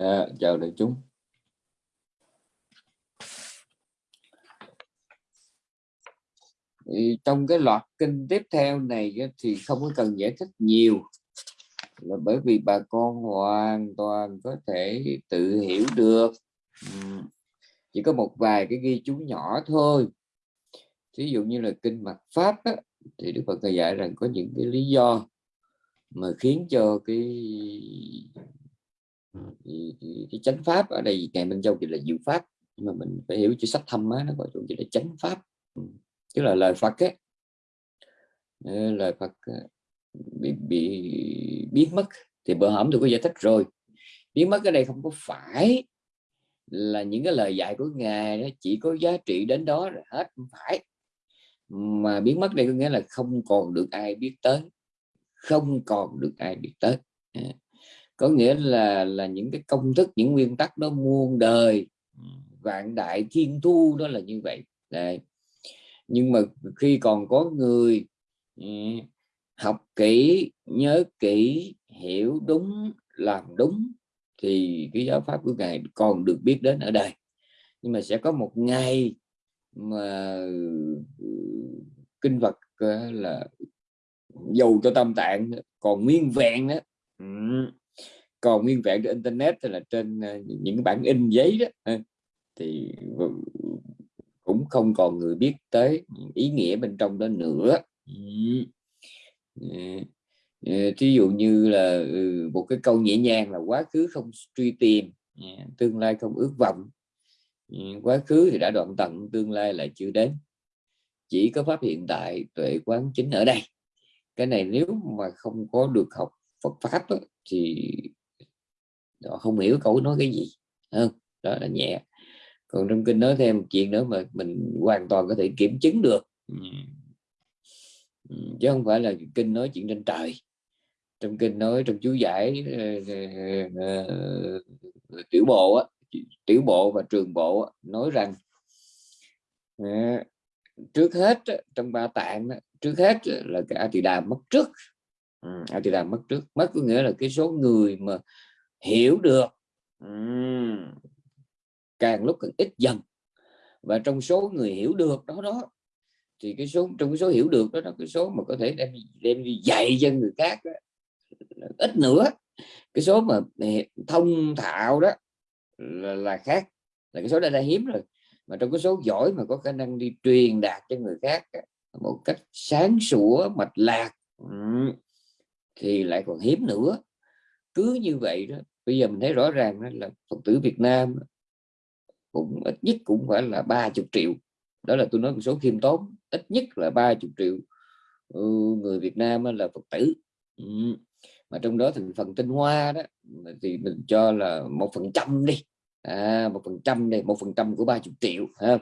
à, chào đại chúng. Thì trong cái loạt kinh tiếp theo này thì không có cần giải thích nhiều. Là bởi vì bà con hoàn toàn có thể tự hiểu được. Chỉ có một vài cái ghi chú nhỏ thôi. Ví dụ như là kinh mặt pháp á, thì đức phật dạy rằng có những cái lý do mà khiến cho cái Ờ, cái, cái, cái chánh pháp ở đây ngày minh châu thì là diệu pháp. Nhưng mà mình phải hiểu chữ sách thâm á nó gọi chung chỉ là chánh pháp. Ừ, tức là lời Phật ấy ờ, lời Phật ờ, bị, bị biến mất thì bữa hổm tôi có giải thích rồi. Biến mất ở đây không có phải là những cái lời dạy của ngài nó chỉ có giá trị đến đó rồi hết không phải. Mà biến mất đây có nghĩa là không còn được ai biết tới không còn được ai biết tới có nghĩa là là những cái công thức những nguyên tắc đó muôn đời vạn đại thiên thu đó là như vậy. Đấy. nhưng mà khi còn có người học kỹ nhớ kỹ hiểu đúng làm đúng thì cái giáo pháp của ngài còn được biết đến ở đây nhưng mà sẽ có một ngày mà kinh Phật là dầu cho tâm tạng còn nguyên vẹn đó còn nguyên vẹn trên internet hay là trên ờ, những bản in giấy đó thì cũng không còn người biết tới ý nghĩa bên trong đó nữa. Ờ, ờ, thí dụ như là ừ, một cái câu nhẹ nhàng là quá khứ không truy tìm tương lai không ước vọng ừ, quá khứ thì đã đoạn tận tương lai lại chưa đến. Chỉ có pháp hiện tại tuệ quán chính ở đây. Cái này nếu mà không có được học Phật pháp đó, thì họ không hiểu cậu nói cái gì. Không đó là nhẹ. Còn trong kinh nói thêm một chuyện nữa mà mình hoàn toàn có thể kiểm chứng được. Chứ không phải là kinh nói chuyện trên trời. Trong kinh nói trong chú giải ờ, ờ, ờ, tiểu bộ á, tiểu bộ và trường bộ nói rằng trước hết trong ba tạng trước hết là cái a tỳ đà mất trước. A tỳ đà mất trước. Mất có nghĩa là cái số người mà hiểu được. Càng lúc càng ít dần. Và trong số người hiểu được đó đó thì cái số trong cái số hiểu được đó, đó cái số mà có thể đem đem đi dạy cho người khác đó, ít nữa. Cái số mà thông thạo đó là, là khác là cái số đây là hiếm rồi. Mà trong cái số giỏi mà có khả năng đi truyền đạt cho người khác một cách sáng sủa mạch lạc thì lại còn hiếm nữa. Cứ như vậy đó bây giờ mình thấy rõ ràng là phật tử Việt Nam cũng ít nhất cũng phải là ba chục triệu. Đó là tôi nói một số khiêm tốn ít nhất là ba chục triệu ừ, người Việt Nam là Phật tử. Ừ, mà trong đó thành phần tinh hoa đó thì mình cho là một phần trăm đi. À, một phần trăm đây một phần trăm của ba chục triệu ha.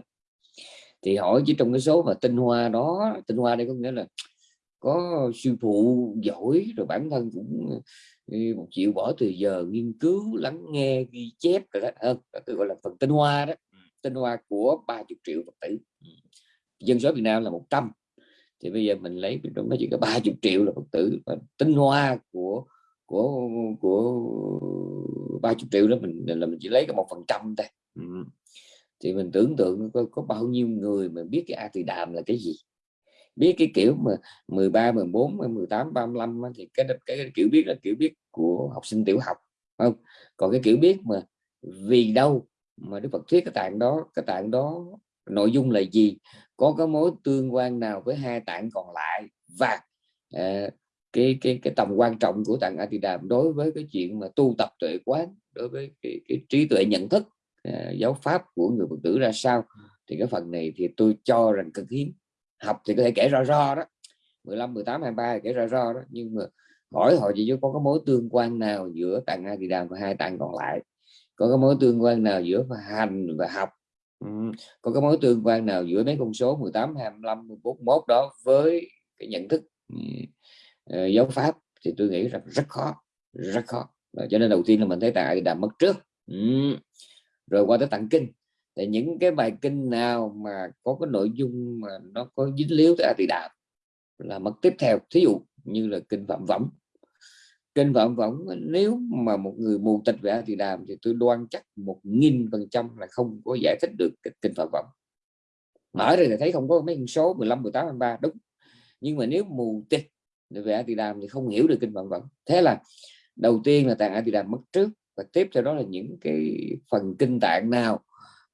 Thì hỏi chỉ trong cái số mà tinh hoa đó tinh hoa đây có nghĩa là có sư phụ giỏi rồi bản thân cũng một triệu bỏ từ giờ nghiên cứu lắng nghe ghi chép rồi đó. Hơn tôi gọi là phần tinh hoa đó. Tinh hoa của ba chục triệu phật tử. Dân số Việt Nam là 100 thì bây giờ mình lấy trong đó chỉ có ba chục triệu là phật tử. Và tinh hoa của của của ba chục triệu đó mình là mình chỉ lấy cái một phần trăm thôi. Thì mình tưởng tượng có, có bao nhiêu người mà biết cái a thì đàm là cái gì biết cái kiểu mà 13 14 18 35 thì cái, cái, cái kiểu biết là kiểu biết của học sinh tiểu học không? Còn cái kiểu biết mà vì đâu mà Đức Phật thuyết cái tạng đó cái tạng đó nội dung là gì? Có cái mối tương quan nào với hai tạng còn lại và uh, cái cái cái tầm quan trọng của tạng A Di đối với cái chuyện mà tu tập tuệ quán đối với cái, cái trí tuệ nhận thức uh, giáo pháp của người Phật tử ra sao? Thì cái phần này thì tôi cho rằng cực hiếm học thì có thể kể rõ rõ đó. 15 18 23 kể rõ rõ đó. Nhưng mà hỏi họ chỉ có cái mối tương quan nào giữa tạng A Di Đà và hai tạng còn lại. Có cái mối tương quan nào giữa hành và học. Có cái mối tương quan nào giữa mấy con số 18 25 14 1 đó với cái nhận thức uh, giáo pháp thì tôi nghĩ rằng rất khó rất khó. Và cho nên đầu tiên là mình thấy tại đàm mất trước. Ừ. rồi qua tới tặng kinh thì những cái bài kinh nào mà có cái nội dung mà nó có dính líu tới a tỳ đàm là mất tiếp theo. Thí dụ như là kinh phạm võng. Kinh phạm võng, nếu mà một người mù tịch về A Tỳ đàm thì tôi đoan chắc một nghìn phần trăm là không có giải thích được kinh phạm võng. Mở ra thì thấy không có mấy con số 15 18 23 đúng. Nhưng mà nếu mù tịch về A Tỳ Đàm thì không hiểu được kinh Phạm Võng. Thế là đầu tiên là tạng A Tỳ Đàm mất trước và tiếp theo đó là những cái phần kinh tạng nào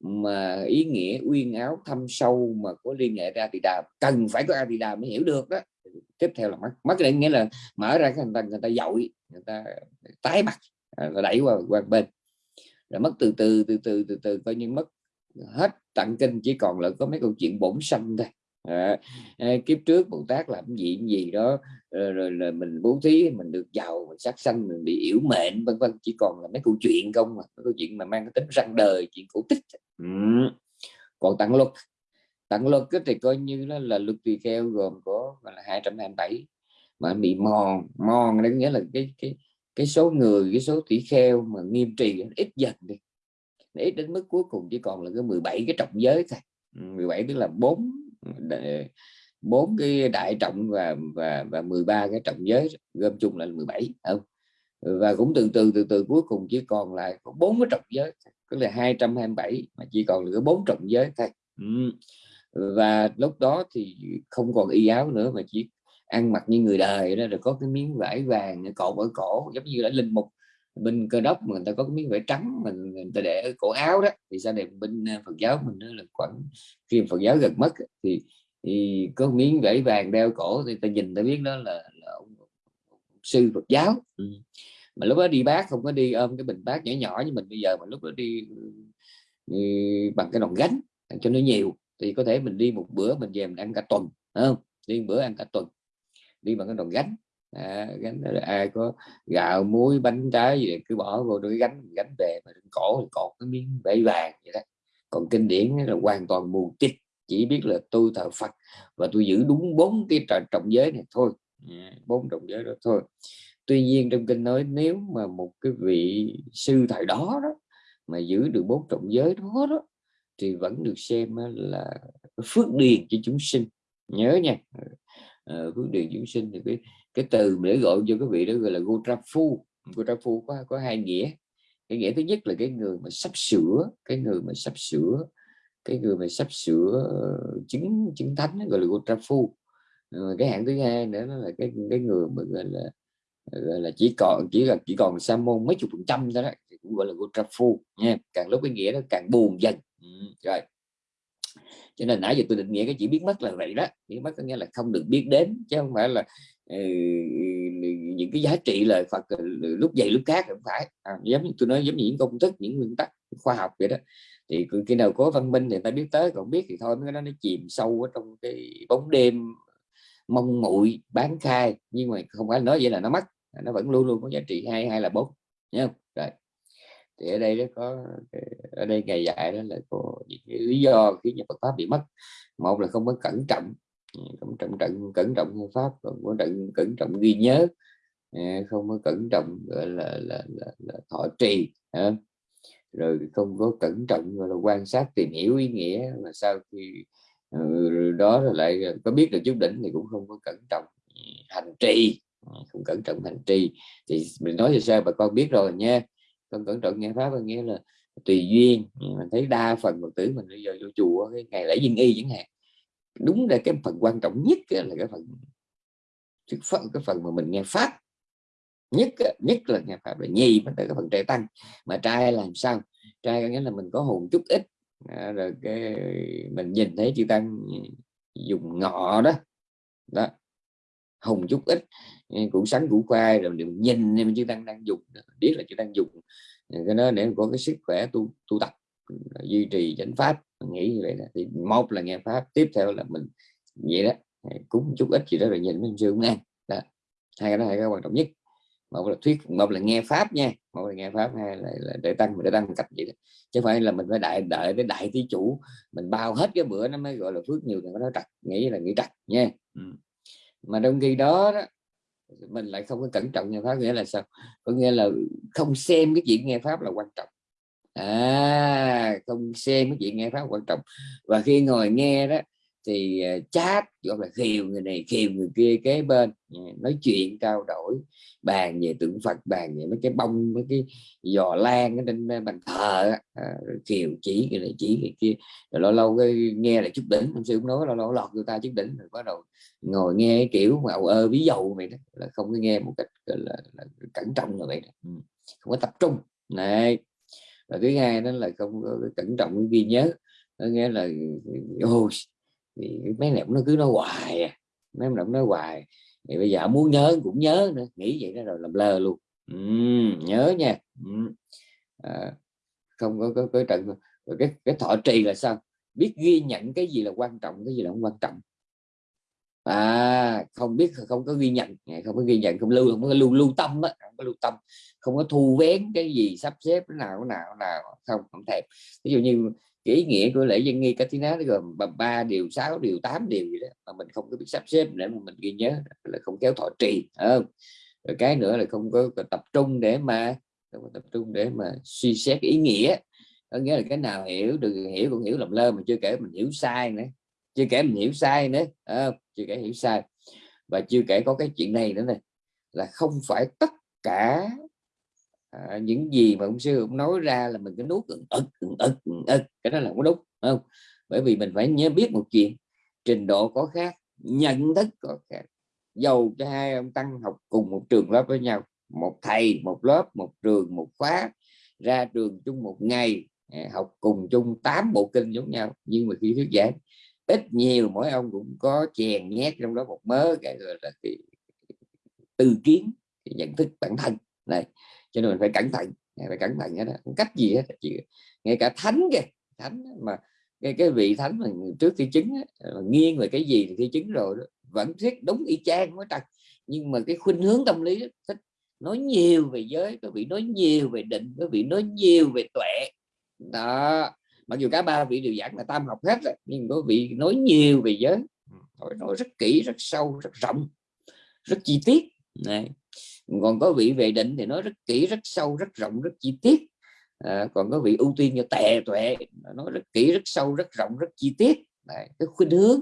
mà ý nghĩa uyên áo thâm sâu mà có liên hệ ra thì đà cần phải có a thì đà mới hiểu được đó tiếp theo là mất mất này nghĩa là mở ra cái người ta người ta dội người ta tái mặt và đẩy qua qua bên. Rồi mất từ từ từ từ từ từ coi như mất hết tặng kinh chỉ còn là có mấy câu chuyện bổn sanh thôi. À, kiếp trước bồ tát làm gì gì đó rồi, rồi, là mình bố thí mình được giàu mình sát sanh mình bị yếu mệnh vân vân. Chỉ còn là mấy câu chuyện không mà câu chuyện mà mang cái tính răng đời chuyện cổ tích. Ừ. còn tặng luật tặng luật thì coi như là, là luật tùy kheo gồm có là 227 mà bị mòn mòn đó nghĩa là cái cái cái số người cái số tỷ kheo mà nghiêm trì ít dần đi. Ít đến mức cuối cùng chỉ còn là cái 17 cái trọng giới thôi. Ừ, 17 tức là bốn ờ, bốn cái đại trọng và và và 13 cái trọng giới, gom chung là 17 không? Và cũng từ từ từ từ, cuối cùng chỉ còn lại có bốn cái trọng giới tức là 227 mà chỉ còn là bốn trọng giới thôi. Ừ. và lúc đó thì không còn y áo nữa mà chỉ ăn mặc như người đời đó, rồi có cái miếng vải vàng cột ở cổ, giống như là linh mục bên cơ đốc mà người ta có cái miếng vải trắng mình người ta để ở cổ áo đó. Thì sao đẹp bên ờ, Phật giáo mình đó là khoảng khi Phật giáo gần mất thì thì có miếng vải vàng đeo cổ thì ta nhìn ta biết đó là, là ông sư Phật giáo. Ừ. mà lúc đó đi bác không có đi ôm cái bình bát nhỏ nhỏ như mình bây giờ mà lúc đó đi, bằng cái đòn gánh cho nó nhiều thì có thể mình đi một bữa mình về mình ăn cả tuần không? Đi bữa ăn cả tuần đi bằng cái đòn gánh. À, gánh ai có gạo muối bánh trái gì cứ bỏ vô đôi gánh gánh về mà cổ thì cột cái miếng vải vàng vậy đó. Còn kinh điển là hoàn toàn mù tít chỉ biết là tôi thờ Phật và tôi giữ đúng bốn cái trọng giới này thôi. Dạ, bốn trọng giới đó thôi. Tuy nhiên trong kinh nói nếu mà một cái vị sư thời đó đó mà giữ được bốn trọng giới đó đó thì vẫn được xem là phước điền cho chúng sinh. Nhớ nha. À, phước điền chúng sinh thì cái cái từ để gọi cho cái vị đó gọi là Gotrafu Gotrafu có có hai nghĩa. Cái nghĩa thứ nhất là cái người mà sắp sửa cái người mà sắp sửa cái người mà sắp sửa ờ, chứng chứng thánh gọi là Gotrafu ờ, cái hạng thứ hai nữa là cái cái người mà gọi là gọi là chỉ còn chỉ là chỉ còn sa môn mấy chục phần trăm thôi đó thì cũng gọi là Gotrafu nha. Càng lúc cái nghĩa nó càng buồn dần. Ừ, rồi. Cho nên nãy giờ tôi định nghĩa cái chỉ biết mất là vậy đó. Biết mất có nghĩa là không được biết đến chứ không phải là ừ, ừ những cái giá trị lời Phật ờ, lúc dày lúc khác không phải. À, giống như tôi nói giống như những công thức những nguyên tắc khoa học vậy đó thì khi nào có văn minh thì ta biết tới còn biết thì thôi cái đó nó chìm sâu ở trong cái bóng đêm mong muội bán khai. Nhưng mà không phải nói vậy là nó mất nó vẫn luôn luôn có giá trị hai hay là bốn nhá rồi. Thì ở đây nó có ở đây ngày dạy đó là có những cái lý do khiến cho Phật pháp bị mất. Một là không có cẩn trọng ừ, cẩn trọng cẩn cẩn trọng pháp còn có trận cẩn trọng ghi nhớ à, không có cẩn trọng gọi là là, là, là thọ trì rồi không có cẩn trọng gọi là quan sát, tìm hiểu ý nghĩa mà sau khi ờ, đó rồi lại có biết được chút đỉnh thì cũng không có cẩn trọng ừ, hành trì. Ừ, không cẩn trọng hành trì. Thì mình nói cho sao? Bà con biết rồi nha. Con cẩn trọng nghe pháp có nghĩa là tùy duyên. Ừ, mình thấy đa phần phật tử mình bây giờ vô chùa cái ngày lễ dân y chẳng hạn, đúng là cái phần quan trọng nhất là cái phần cái phần mà mình nghe pháp nhất nhất là nhà pháp là nhì mới tới cái phần trời tăng. Mà trai làm sao? Trai có nghĩa là mình có hồn chút ít. À, rồi cái mình nhìn thấy chư tăng dùng ngọ đó. Đó hùng chút ít. Củ sắn củ khoai rồi mình nhìn nên chư tăng đang dùng biết là chư tăng dùng. Cái đó để có cái sức khỏe tu tu tập duy trì chánh pháp. Mình nghĩ như vậy đó. thì một là nghe pháp tiếp theo là mình vậy đó. Cúng chút ít gì đó rồi nhìn mình sư cũng ăn đó hai cái đó hai cái quan trọng nhất một là thuyết một là nghe pháp nha một là nghe pháp hai là, là để tăng để tăng cách vậy đó. chứ phải là mình phải đại đợi đến đại thí chủ mình bao hết cái bữa nó mới gọi là phước nhiều thì nó trật nghĩ là nghĩ trật nha ừ. mà trong khi đó, đó mình lại không có cẩn trọng nghe pháp nghĩa là sao có nghĩa là không xem cái chuyện nghe pháp là quan trọng à không xem cái chuyện nghe pháp quan trọng và khi ngồi nghe đó thì ờ, chat gọi là khiều người này khiều người kia kế bên ờ, nói chuyện trao đổi bàn về tượng Phật bàn về mấy cái bông mấy cái giò lan ở trên bàn thờ à, khiều chỉ người này chỉ người kia rồi lâu lâu cái nghe là chút đỉnh ông sư cũng nói lâu lâu lọt người ta chút đỉnh rồi bắt đầu ngồi nghe cái kiểu mà ầu ơ ví dầu vậy đó là không có nghe một cách là, là, là cẩn trọng rồi vậy đó. Ừ, không có tập trung này và thứ hai đó là không có cẩn trọng ghi nhớ nó nghe là ừ, ừ, ôi thì mấy này nó cứ nói hoài à. mấy em nói hoài. Thì bây giờ muốn nhớ cũng nhớ nữa nghĩ vậy đó rồi làm lơ luôn. Uhm, nhớ nha. Uhm. à, không có có, có trận rồi cái cái thọ trì là sao? Biết ghi nhận cái gì là quan trọng cái gì là không quan trọng. À không biết không có ghi nhận à, không có ghi nhận không lưu không có lưu lưu tâm á không có lưu tâm. Không có thu vén cái gì sắp xếp cái nào cái nào nào không không thèm. Ví dụ như cái ý nghĩa của lễ dân nghi Katina nó gồm ba điều sáu điều tám điều gì đó mà mình không có biết sắp xếp để mà mình ghi nhớ là không kéo thọ trì không? Rồi cái nữa là không có tập trung để mà không có tập trung để mà suy xét ý nghĩa. Có nghĩa là cái nào hiểu được hiểu cũng hiểu lầm lơ mà chưa kể mình hiểu sai nữa chưa kể mình hiểu sai nữa à, chưa kể hiểu sai. Và chưa kể có cái chuyện này nữa này là không phải tất cả à, những gì mà ông sư ông nói ra là mình cứ nuốt ực ực ực ực cái đó là không đúng không? Bởi vì mình phải nhớ biết một chuyện trình độ có khác nhận thức có khác. Dầu cho hai ông tăng học cùng một trường lớp với nhau một thầy một lớp một trường một khóa ra trường chung một ngày à, học cùng chung tám bộ kinh giống nhau nhưng mà khi thuyết giảng ít nhiều mỗi ông cũng có chèn nhét trong đó một mớ cái gọi là cái tư kiến cái nhận thức bản thân. Này cho nên mình phải cẩn thận phải cẩn thận hết không cách gì hết chỉ ngay cả thánh kìa thánh mà cái cái vị thánh mà trước khi chứng nghiêng về cái gì thì khi chứng rồi đó, vẫn thuyết đúng y chang mới trật nhưng mà cái khuynh hướng tâm lý thích nói nhiều về giới có vị nói nhiều về định có vị nói nhiều về tuệ. Đó mặc dù cả ba vị đều giảng là tam học hết rồi nhưng có vị nói nhiều về giới. Ừ, nói, nói rất kỹ rất sâu rất rộng rất chi tiết. Này còn có vị về định thì nói rất kỹ rất sâu rất rộng rất chi tiết. À, còn có vị ưu tiên cho tệ tuệ nói rất kỹ rất sâu rất rộng rất chi tiết. Đấy, cái khuynh hướng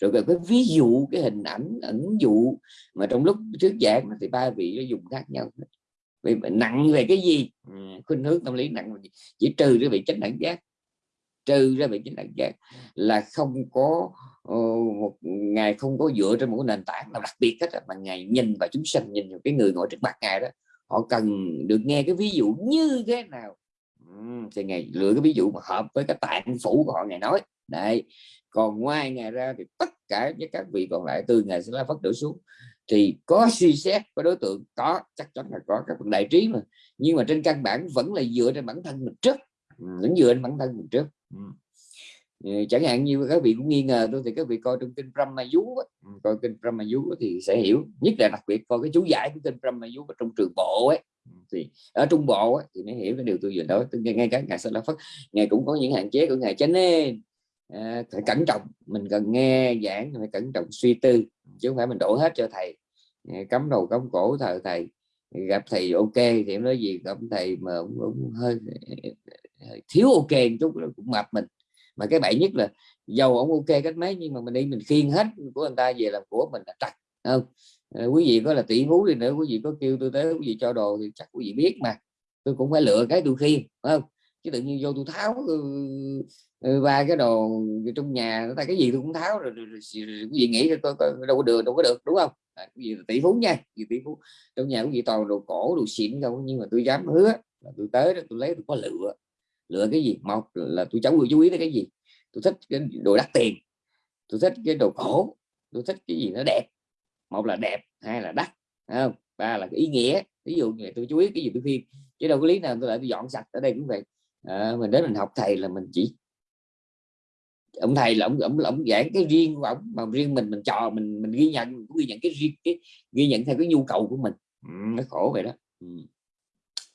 rồi cái ví dụ cái hình ảnh ẩn dụ mà trong lúc trước giảng thì ba vị nó dùng khác nhau. Vì nặng về cái gì? Ừ, khuynh hướng tâm lý nặng chỉ trừ cái vị chánh đẳng giác trừ ra vị chánh đặc giác là không có uh, một ngày không có dựa trên một nền tảng nào đặc biệt hết mà ngày nhìn vào chúng sanh nhìn vào cái người ngồi trước mặt ngài đó họ cần được nghe cái ví dụ như thế nào? Thì ngày lựa cái ví dụ mà hợp với cái tạng phủ của họ ngày nói đấy còn ngoài ngày ra thì tất cả với các vị còn lại từ ngày sẽ la phát đổ xuống thì có suy xét có đối tượng có chắc chắn là có các phần đại trí mà nhưng mà trên căn bản vẫn là dựa trên bản thân mình trước. Vẫn dựa trên bản thân mình trước. Ừ. chẳng hạn như các vị cũng nghi ngờ tôi thì các vị coi trong kinh Brahma Vú ừ, coi kinh Brahma Vú thì sẽ hiểu. Nhất là đặc biệt coi cái chú giải của kinh Brahma Vú trong trường bộ ấy. Ừ, thì ở trung bộ ấy, thì mới hiểu cái điều tôi vừa nói. Ngay cả ngài sau đó Phất ngài cũng có những hạn chế của ngài. Cho nên à, phải cẩn trọng. Mình cần nghe giảng phải cẩn trọng suy tư chứ không phải mình đổ hết cho thầy. Ờ, cấm đầu cấm cổ thờ thầy gặp thầy ok thì em nói gì gặp thầy mà cũng, cũng hơi thiếu ok một chút cũng mập mình. Mà cái bậy nhất là dầu ông ok cách mấy nhưng mà mình đi mình khiên hết của người ta về làm của mình là trật không? Ờ, quý vị có là tỷ phú đi nữa quý vị có kêu tôi tới quý vị cho đồ thì chắc quý vị biết mà. Tôi cũng phải lựa cái tôi khiên không? Chứ tự nhiên vô tôi tháo ừ, ừ, ba cái đồ trong nhà ta cái gì tôi cũng tháo rồi, rồi, rồi, rồi quý vị nghĩ tôi, tôi đâu có được đâu có được đúng không? À, quý vị tỷ phú nha quý tỷ phú trong nhà quý vị toàn đồ cổ đồ xịn không nhưng mà tôi dám hứa là tôi tới đó tôi lấy tôi có lựa lựa cái gì? Một là tôi cháu người chú ý tới cái gì? Tôi thích cái đồ đắt tiền. Tôi thích cái đồ cổ. Tôi thích cái gì nó đẹp. Một là đẹp hai là đắt không? Ba là cái ý nghĩa. Ví dụ như tôi chú ý cái gì tôi khuyên chứ đâu có lý nào tôi lại tôi dọn sạch ở đây cũng vậy. À, mình đến mình học thầy là mình chỉ ông thầy là ông ông, ông giảng cái riêng của ông mà riêng mình mình trò mình mình ghi nhận mình cũng ghi nhận cái riêng cái ghi nhận theo cái nhu cầu của mình. Ừ, nó khổ vậy đó. Ừ.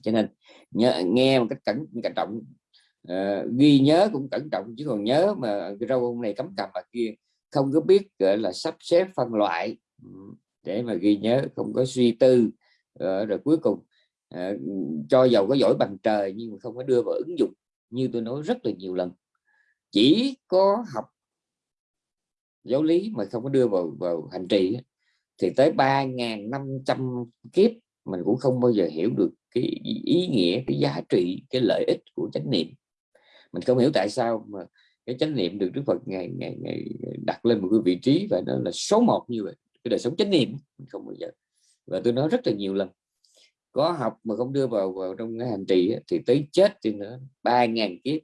cho nên nhớ, nghe một cách cẩn cẩn trọng uh, ghi nhớ cũng cẩn trọng chứ còn nhớ mà rau ông này cấm cầm mà kia không có biết gọi là sắp xếp phân loại. Ừ, để mà ghi nhớ không có suy tư uh, rồi cuối cùng uh, cho giàu có giỏi bằng trời nhưng mà không có đưa vào ứng dụng như tôi nói rất là nhiều lần. Chỉ có học giáo lý mà không có đưa vào vào hành trì thì tới 3.500 kiếp mình cũng không bao giờ hiểu được cái ý nghĩa cái giá trị cái lợi ích của chánh niệm mình không hiểu tại sao mà cái chánh niệm được Đức Phật ngày ngày ngày đặt lên một cái vị trí và nó là số một như vậy. Cái đời sống chánh niệm, mình không bao giờ. Và tôi nói rất là nhiều lần, có học mà không đưa vào vào trong cái hành trì thì tới chết thì nữa ba ngàn kiếp,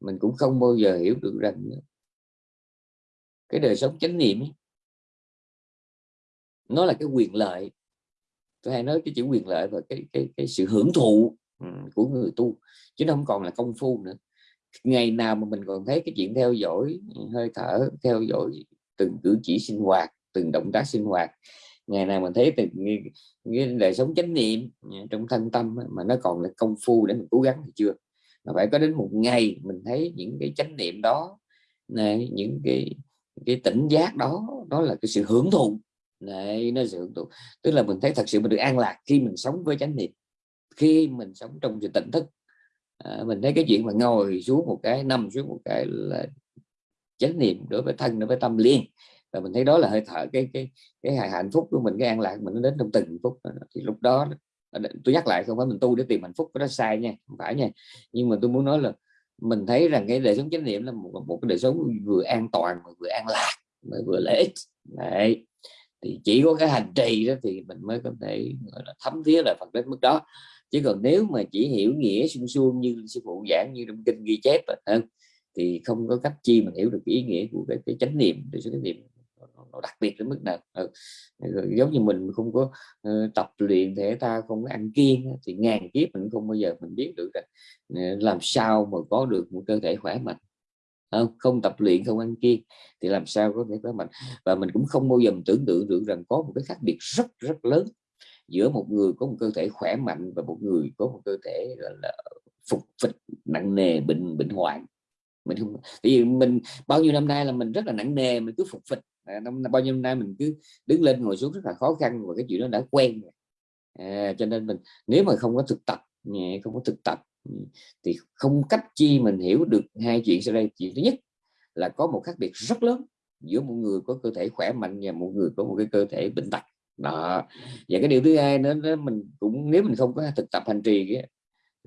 mình cũng không bao giờ hiểu được rằng cái đời sống chánh niệm nó là cái quyền lợi. Tôi hay nói cái chữ quyền lợi và cái cái cái sự hưởng thụ ừ, của người tu, chứ nó không còn là công phu nữa ngày nào mà mình còn thấy cái chuyện theo dõi ừ, hơi thở, theo dõi từng cử chỉ sinh hoạt, từng động tác sinh hoạt. Ngày nào mình thấy từng cái đời sống chánh niệm ừ, trong thân tâm mà nó còn là công phu để mình cố gắng thì chưa. Mà phải có đến một ngày mình thấy những cái chánh niệm đó này những cái cái tỉnh giác đó đó là cái sự hưởng thụ. Này nó sự hưởng thụ. Tức là mình thấy thật sự mình được an lạc khi mình sống với chánh niệm, khi mình sống trong sự tỉnh thức à, mình thấy cái chuyện mà ngồi xuống một cái nằm xuống một cái là chánh niệm đối với thân đối với tâm liên. Và mình thấy đó là hơi thở cái cái cái hạnh phúc của mình cái an lạc mình nó đến trong từng phút thì lúc đó ờ, tôi nhắc lại không phải mình tu để tìm hạnh phúc đó sai nha không phải nha. Nhưng mà tôi muốn nói là mình thấy rằng cái đời sống chánh niệm là một, một cái đời sống vừa an toàn vừa an lạc mà vừa lợi ích. Đấy. thì chỉ có cái hành trì đó thì mình mới có thể gọi là thấm thía là Phật đến mức đó chứ còn nếu mà chỉ hiểu nghĩa suông suông như sư phụ giảng như trong kinh ghi chép hơn thì không có cách chi mình hiểu được ý nghĩa của cái, cái chánh niệm. Để chánh niệm nó đặc biệt đến mức nào? Ừ. giống như mình không có uh, tập luyện thể thao không có ăn kiêng thì ngàn kiếp mình không bao giờ mình biết được là ờ, làm sao mà có được một cơ thể khỏe mạnh. Không, không tập luyện không ăn kiêng thì làm sao có thể khỏe mạnh? Và mình cũng không bao giờ mình tưởng tượng được rằng có một cái khác biệt rất rất lớn giữa một người có một cơ thể khỏe mạnh và một người có một cơ thể là, là phục phịch nặng nề bệnh bệnh hoạn. Mình không vì mình bao nhiêu năm nay là mình rất là nặng nề mình cứ phục phịch à, năm bao nhiêu năm nay mình cứ đứng lên ngồi xuống rất là khó khăn và cái chuyện đó đã quen à, cho nên mình nếu mà không có thực tập không có thực tập ừ, thì không cách chi mình hiểu được hai chuyện sau đây. Chuyện thứ nhất là có một khác biệt rất lớn giữa một người có cơ thể khỏe mạnh và một người có một cái cơ thể bệnh tật đó. Và cái điều thứ hai nữa, nữa mình cũng nếu mình không có thực tập hành trì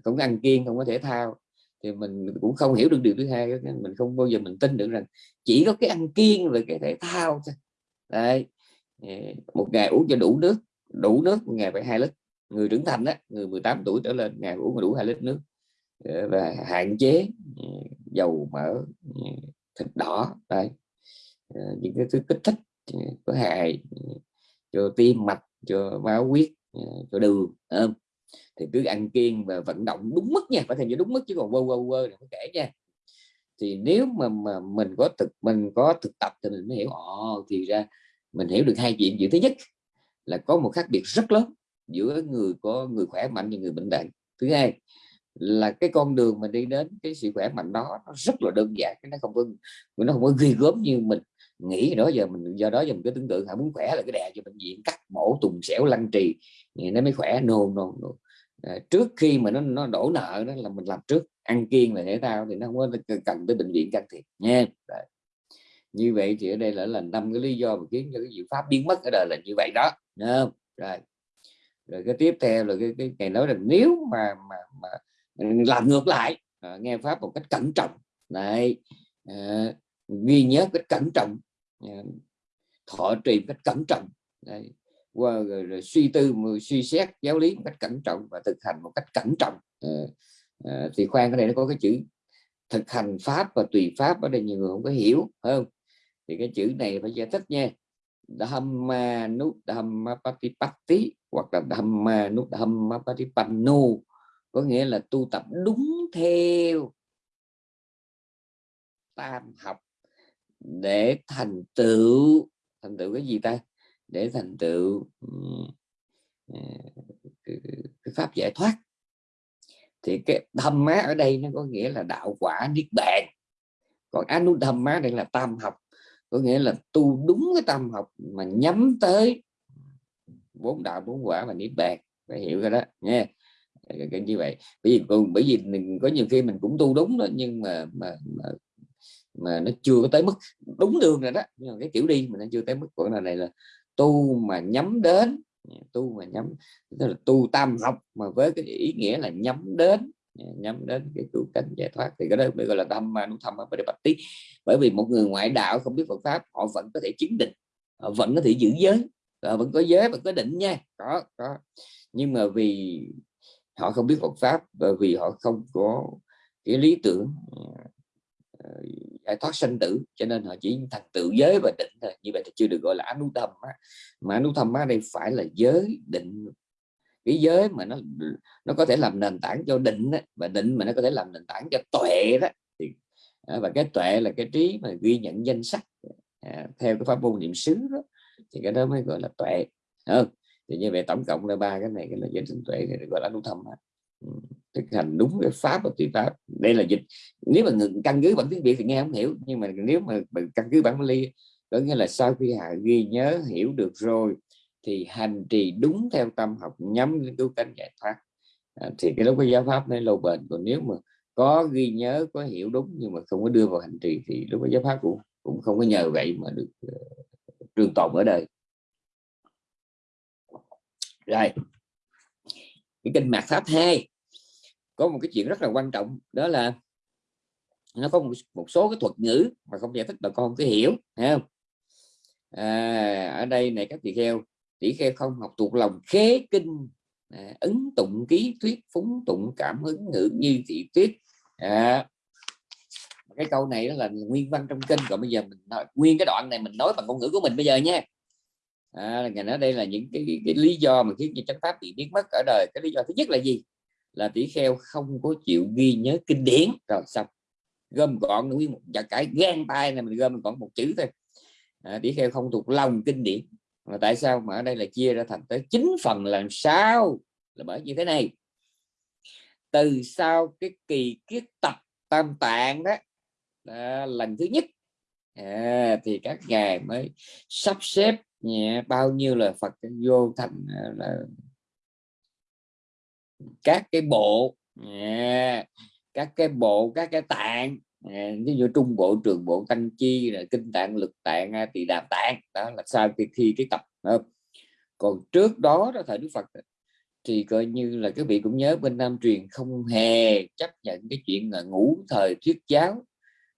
không ăn kiêng không có thể thao thì mình cũng không hiểu được điều thứ hai mình không bao giờ mình tin được rằng chỉ có cái ăn kiêng rồi cái thể thao thôi. Đây một ngày uống cho đủ nước đủ nước một ngày phải hai lít. Người trưởng thành đó người 18 tuổi trở lên ngày uống đủ hai lít nước. Ờ, và hạn chế ừ, dầu mỡ ừ, thịt đỏ. Đây ờ, những cái thứ kích thích ừ, có hại cho tim mạch cho máu huyết ờ, cho đường không? thì cứ ăn kiêng và vận động đúng mức nha phải thành đúng mức chứ còn quơ quơ quơ đừng có kể nha. Thì nếu mà, mà mình có thực mình có thực tập thì mình mới hiểu. Ồ thì ra mình hiểu được hai chuyện. Chuyện thứ nhất là có một khác biệt rất lớn giữa người có người khỏe mạnh và người bệnh tật thứ hai là cái con đường mình đi đến cái sự khỏe mạnh đó nó rất là đơn giản nó không có nó không có ghi gớm như mình nghĩ đó giờ mình do đó giờ mình cứ tưởng tượng hả muốn khỏe là cái đè cho bệnh viện cắt mổ tùng xẻo lăn trì nó mới khỏe. Nô nô no. à, trước khi mà nó nó đổ nợ đó là mình làm trước ăn kiêng là thể thao thì nó không có cần tới bệnh viện can thiệp nha. Đấy. như vậy thì ở đây là là năm cái lý do mà khiến cho cái diệu pháp biến mất ở đời là như vậy đó rồi. Rồi cái tiếp theo là cái, cái ngày nói rằng nếu mà mà, mà làm ngược lại à, nghe pháp một cách cẩn trọng. Này à, ghi nhớ cách cẩn trọng. Dạ. thọ trì cách cẩn trọng. Đấy. qua rồi, rồi suy tư suy xét giáo lý một cách cẩn trọng và thực hành một cách cẩn trọng. À, à, thì khoan cái này nó có cái chữ thực hành pháp và tùy pháp ở đây nhiều người không có hiểu không? Thì cái chữ này phải giải thích nha. Dhamma nút Dhamma Patipatti hoặc là Dhamma nút Dhamma Patipanno có nghĩa là tu tập đúng theo tam học để thành tựu thành tựu cái gì ta? Để thành tựu à, cái pháp giải thoát. Thì cái thâm má ở đây nó có nghĩa là đạo quả niết bàn. Còn anu thâm má đây là tam học có nghĩa là tu đúng cái tam học mà nhắm tới bốn đạo bốn quả và niết bàn. Phải hiểu cái đó nha cái như vậy. Bởi vì bởi vì mình có nhiều khi mình cũng tu đúng đó nhưng mà, mà, mà mà nó chưa có tới mức đúng đường rồi đó. Nhưng mà cái kiểu đi mà nó chưa tới mức của là này là tu mà nhắm đến, tu mà nhắm, tức là tu tam học mà với cái ý nghĩa là nhắm đến nhắm đến cái cứu cánh giải thoát. Thì cái đó mới gọi là tâm mà nó thầm ở bạch tí bởi vì một người ngoại đạo không biết Phật pháp, họ vẫn có thể chứng định, họ vẫn có thể giữ giới, họ vẫn có giới và có định nha. Có có. Nhưng mà vì họ không biết Phật pháp và vì họ không có cái lý tưởng Ờ, giải thoát sanh tử. Cho nên họ chỉ thành tự giới và định thôi. Như vậy thì chưa được gọi là anu thầm mà anu thầm đây phải là giới định. Cái giới mà nó nó có thể làm nền tảng cho định đó, và định mà nó có thể làm nền tảng cho tuệ đó thì à, và cái tuệ là cái trí mà ghi nhận danh sách à, theo cái pháp môn niệm xứ đó thì cái đó mới gọi là tuệ. Ừ. thì như vậy tổng cộng là ba cái này cái là giới định tuệ thì gọi là anu thầm thực hành đúng cái pháp và tùy pháp. Đây là dịch. Nếu mà căn cứ bản tiếng việt thì nghe không hiểu nhưng mà nếu mà căn cứ bản ly có nghĩa là sau khi hạ ghi nhớ hiểu được rồi thì hành trì đúng theo tâm học nhắm đến cứu cánh giải thoát. À, thì cái lúc cái giáo pháp nó lâu bền. Còn nếu mà có ghi nhớ có hiểu đúng nhưng mà không có đưa vào hành trì thì lúc cái giáo pháp cũng cũng không có nhờ vậy mà được uh, trường tồn ở đời. Rồi. Cái kinh mạt pháp 2 có một cái chuyện rất là quan trọng đó là nó có một, một số cái thuật ngữ mà không giải thích bà con cứ hiểu thấy không? À, ở đây này các tỳ kheo tỷ kheo không học thuộc lòng khế kinh à, ấn tụng ký thuyết phúng tụng cảm hứng ngữ như thị thuyết à, cái câu này là nguyên văn trong kinh còn bây giờ mình nói nguyên cái đoạn này mình nói bằng ngôn ngữ của mình bây giờ nha. À, ngày nói đây là những cái, cái, cái lý do mà khiến cho chánh pháp bị biến mất ở đời. Cái lý do thứ nhất là gì? Là tỷ kheo không có chịu ghi nhớ kinh điển. Rồi xong gom gọn nguyên một chặt cái gan tay này mình gom còn một chữ thôi. À, tỷ kheo không thuộc lòng kinh điển. Mà tại sao mà ở đây là chia ra thành tới chín phần làm sao? Là bởi như thế này. Từ sau cái kỳ kiết tập tam tạng đó à, lần thứ nhất. À, thì các ngài mới sắp xếp nhẹ bao nhiêu là Phật vô thành à, là các cái bộ các cái bộ các cái tạng ví dụ trung bộ trường bộ tăng chi là kinh tạng lực tạng thì đàm tạng đó là sao khi, thi cái tập không? còn trước đó đó thời đức phật thì coi như là các vị cũng nhớ bên nam truyền không hề chấp nhận cái chuyện là ngủ thời thuyết giáo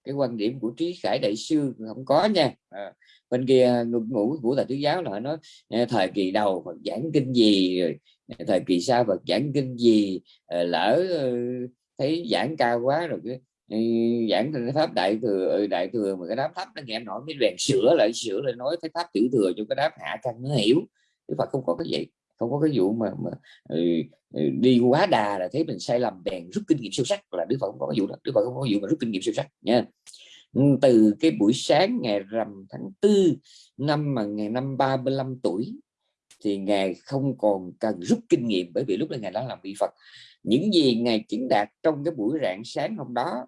cái quan điểm của trí khải đại sư không có nha à, bên kia ngủ của thầy thuyết giáo là nói thời kỳ đầu Phật giảng kinh gì rồi thời kỳ sau Phật giảng kinh gì ờ, lỡ ờ, thấy giảng cao quá rồi cái giảng thành pháp đại thừa ừ, đại thừa mà cái đám thấp nó nghe nổi cái rèn sửa lại sửa lại nói cái pháp tiểu thừa cho cái đám hạ căn nó hiểu. Đức Phật không có cái gì không có cái vụ mà, mà ừ, ừ, đi quá đà là thấy mình sai lầm bèn rút kinh nghiệm sâu sắc là Đức Phật không có cái vụ đó. Đức Phật không có vụ mà rút kinh nghiệm sâu sắc nha từ cái buổi sáng ngày rằm tháng tư năm mà ngày năm 35 tuổi thì ngài không còn cần rút kinh nghiệm bởi vì lúc đó ngài đã làm vị Phật. Những gì ngài chứng đạt trong cái buổi rạng sáng hôm đó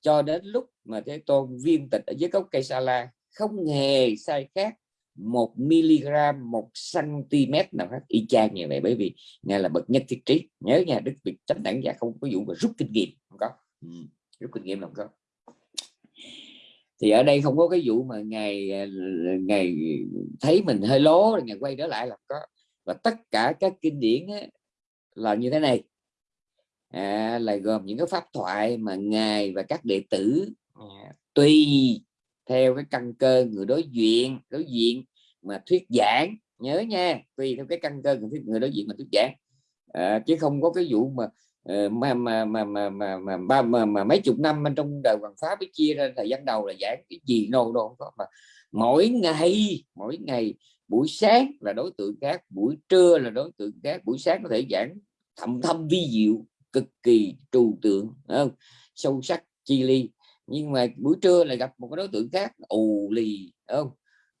cho đến lúc mà thế tôn viên tịch ở dưới gốc cây sa la không hề sai khác một mg một cm nào khác y chang như vậy. Bởi vì ngài là bậc nhất thiết trí. Nhớ nha đức việt chánh đẳng giả không có vụ mà rút kinh nghiệm không có. Ừ, rút kinh nghiệm không có thì ở đây không có cái vụ mà ngày à, ngày thấy mình hơi lố rồi ngày quay trở lại là có và tất cả các kinh điển ấy, là như thế này. À, là gồm những cái pháp thoại mà ngài và các đệ tử à, tùy theo cái căn cơ người đối diện đối diện mà thuyết giảng nhớ nha tùy theo cái căn cơ người đối diện mà thuyết giảng. À, chứ không có cái vụ mà Ờ, mà mà mà mà mà mà, mà, mà, mà mấy chục năm bên trong đời hoàng pháp mới chia ra thời gian đầu là giảng cái gì đâu đâu có mà. Mỗi ngày mỗi ngày buổi sáng là đối tượng khác buổi trưa là đối tượng khác buổi sáng có thể giảng thầm thâm vi diệu cực kỳ trừu tượng không? sâu sắc chi ly nhưng mà buổi trưa lại gặp một cái đối tượng khác ù lì không?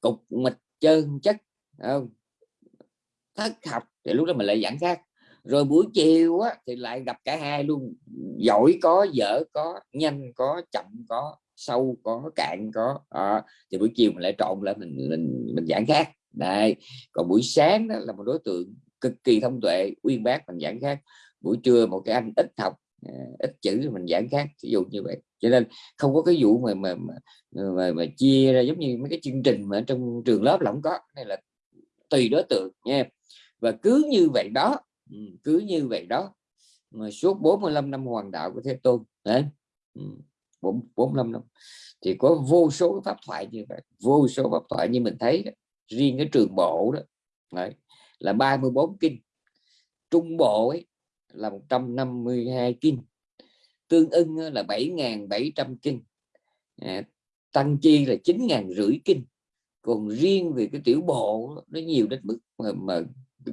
Cục mịch trơn chất không? Thất học thì lúc đó mình lại giảng khác rồi buổi chiều á, thì lại gặp cả hai luôn. Giỏi có dở có nhanh có chậm có sâu có cạn có. À, thì buổi chiều mình lại trộn lại mình mình mình giảng khác. Đây còn buổi sáng đó là một đối tượng cực kỳ thông tuệ uyên bác mình giảng khác. Buổi trưa một cái anh ít học à, ít chữ mình giảng khác ví dụ như vậy. Cho nên không có cái vụ mà mà mà, mà, mà chia ra giống như mấy cái chương trình mà trong trường lớp là không có. Này là tùy đối tượng nha. Và cứ như vậy đó ừ, cứ như vậy đó. Mà suốt 45 năm hoàng đạo của Thế Tôn đấy. Ừ, 45 năm. Thì có vô số pháp thoại như vậy vô số pháp thoại như mình thấy đó. riêng cái trường bộ đó đấy, là 34 kinh. Trung bộ ấy là 152 kinh. Tương ưng là 7.700 kinh. À, tăng chi là 9.500 kinh. Còn riêng về cái tiểu bộ nó nhiều đến mức mà, mà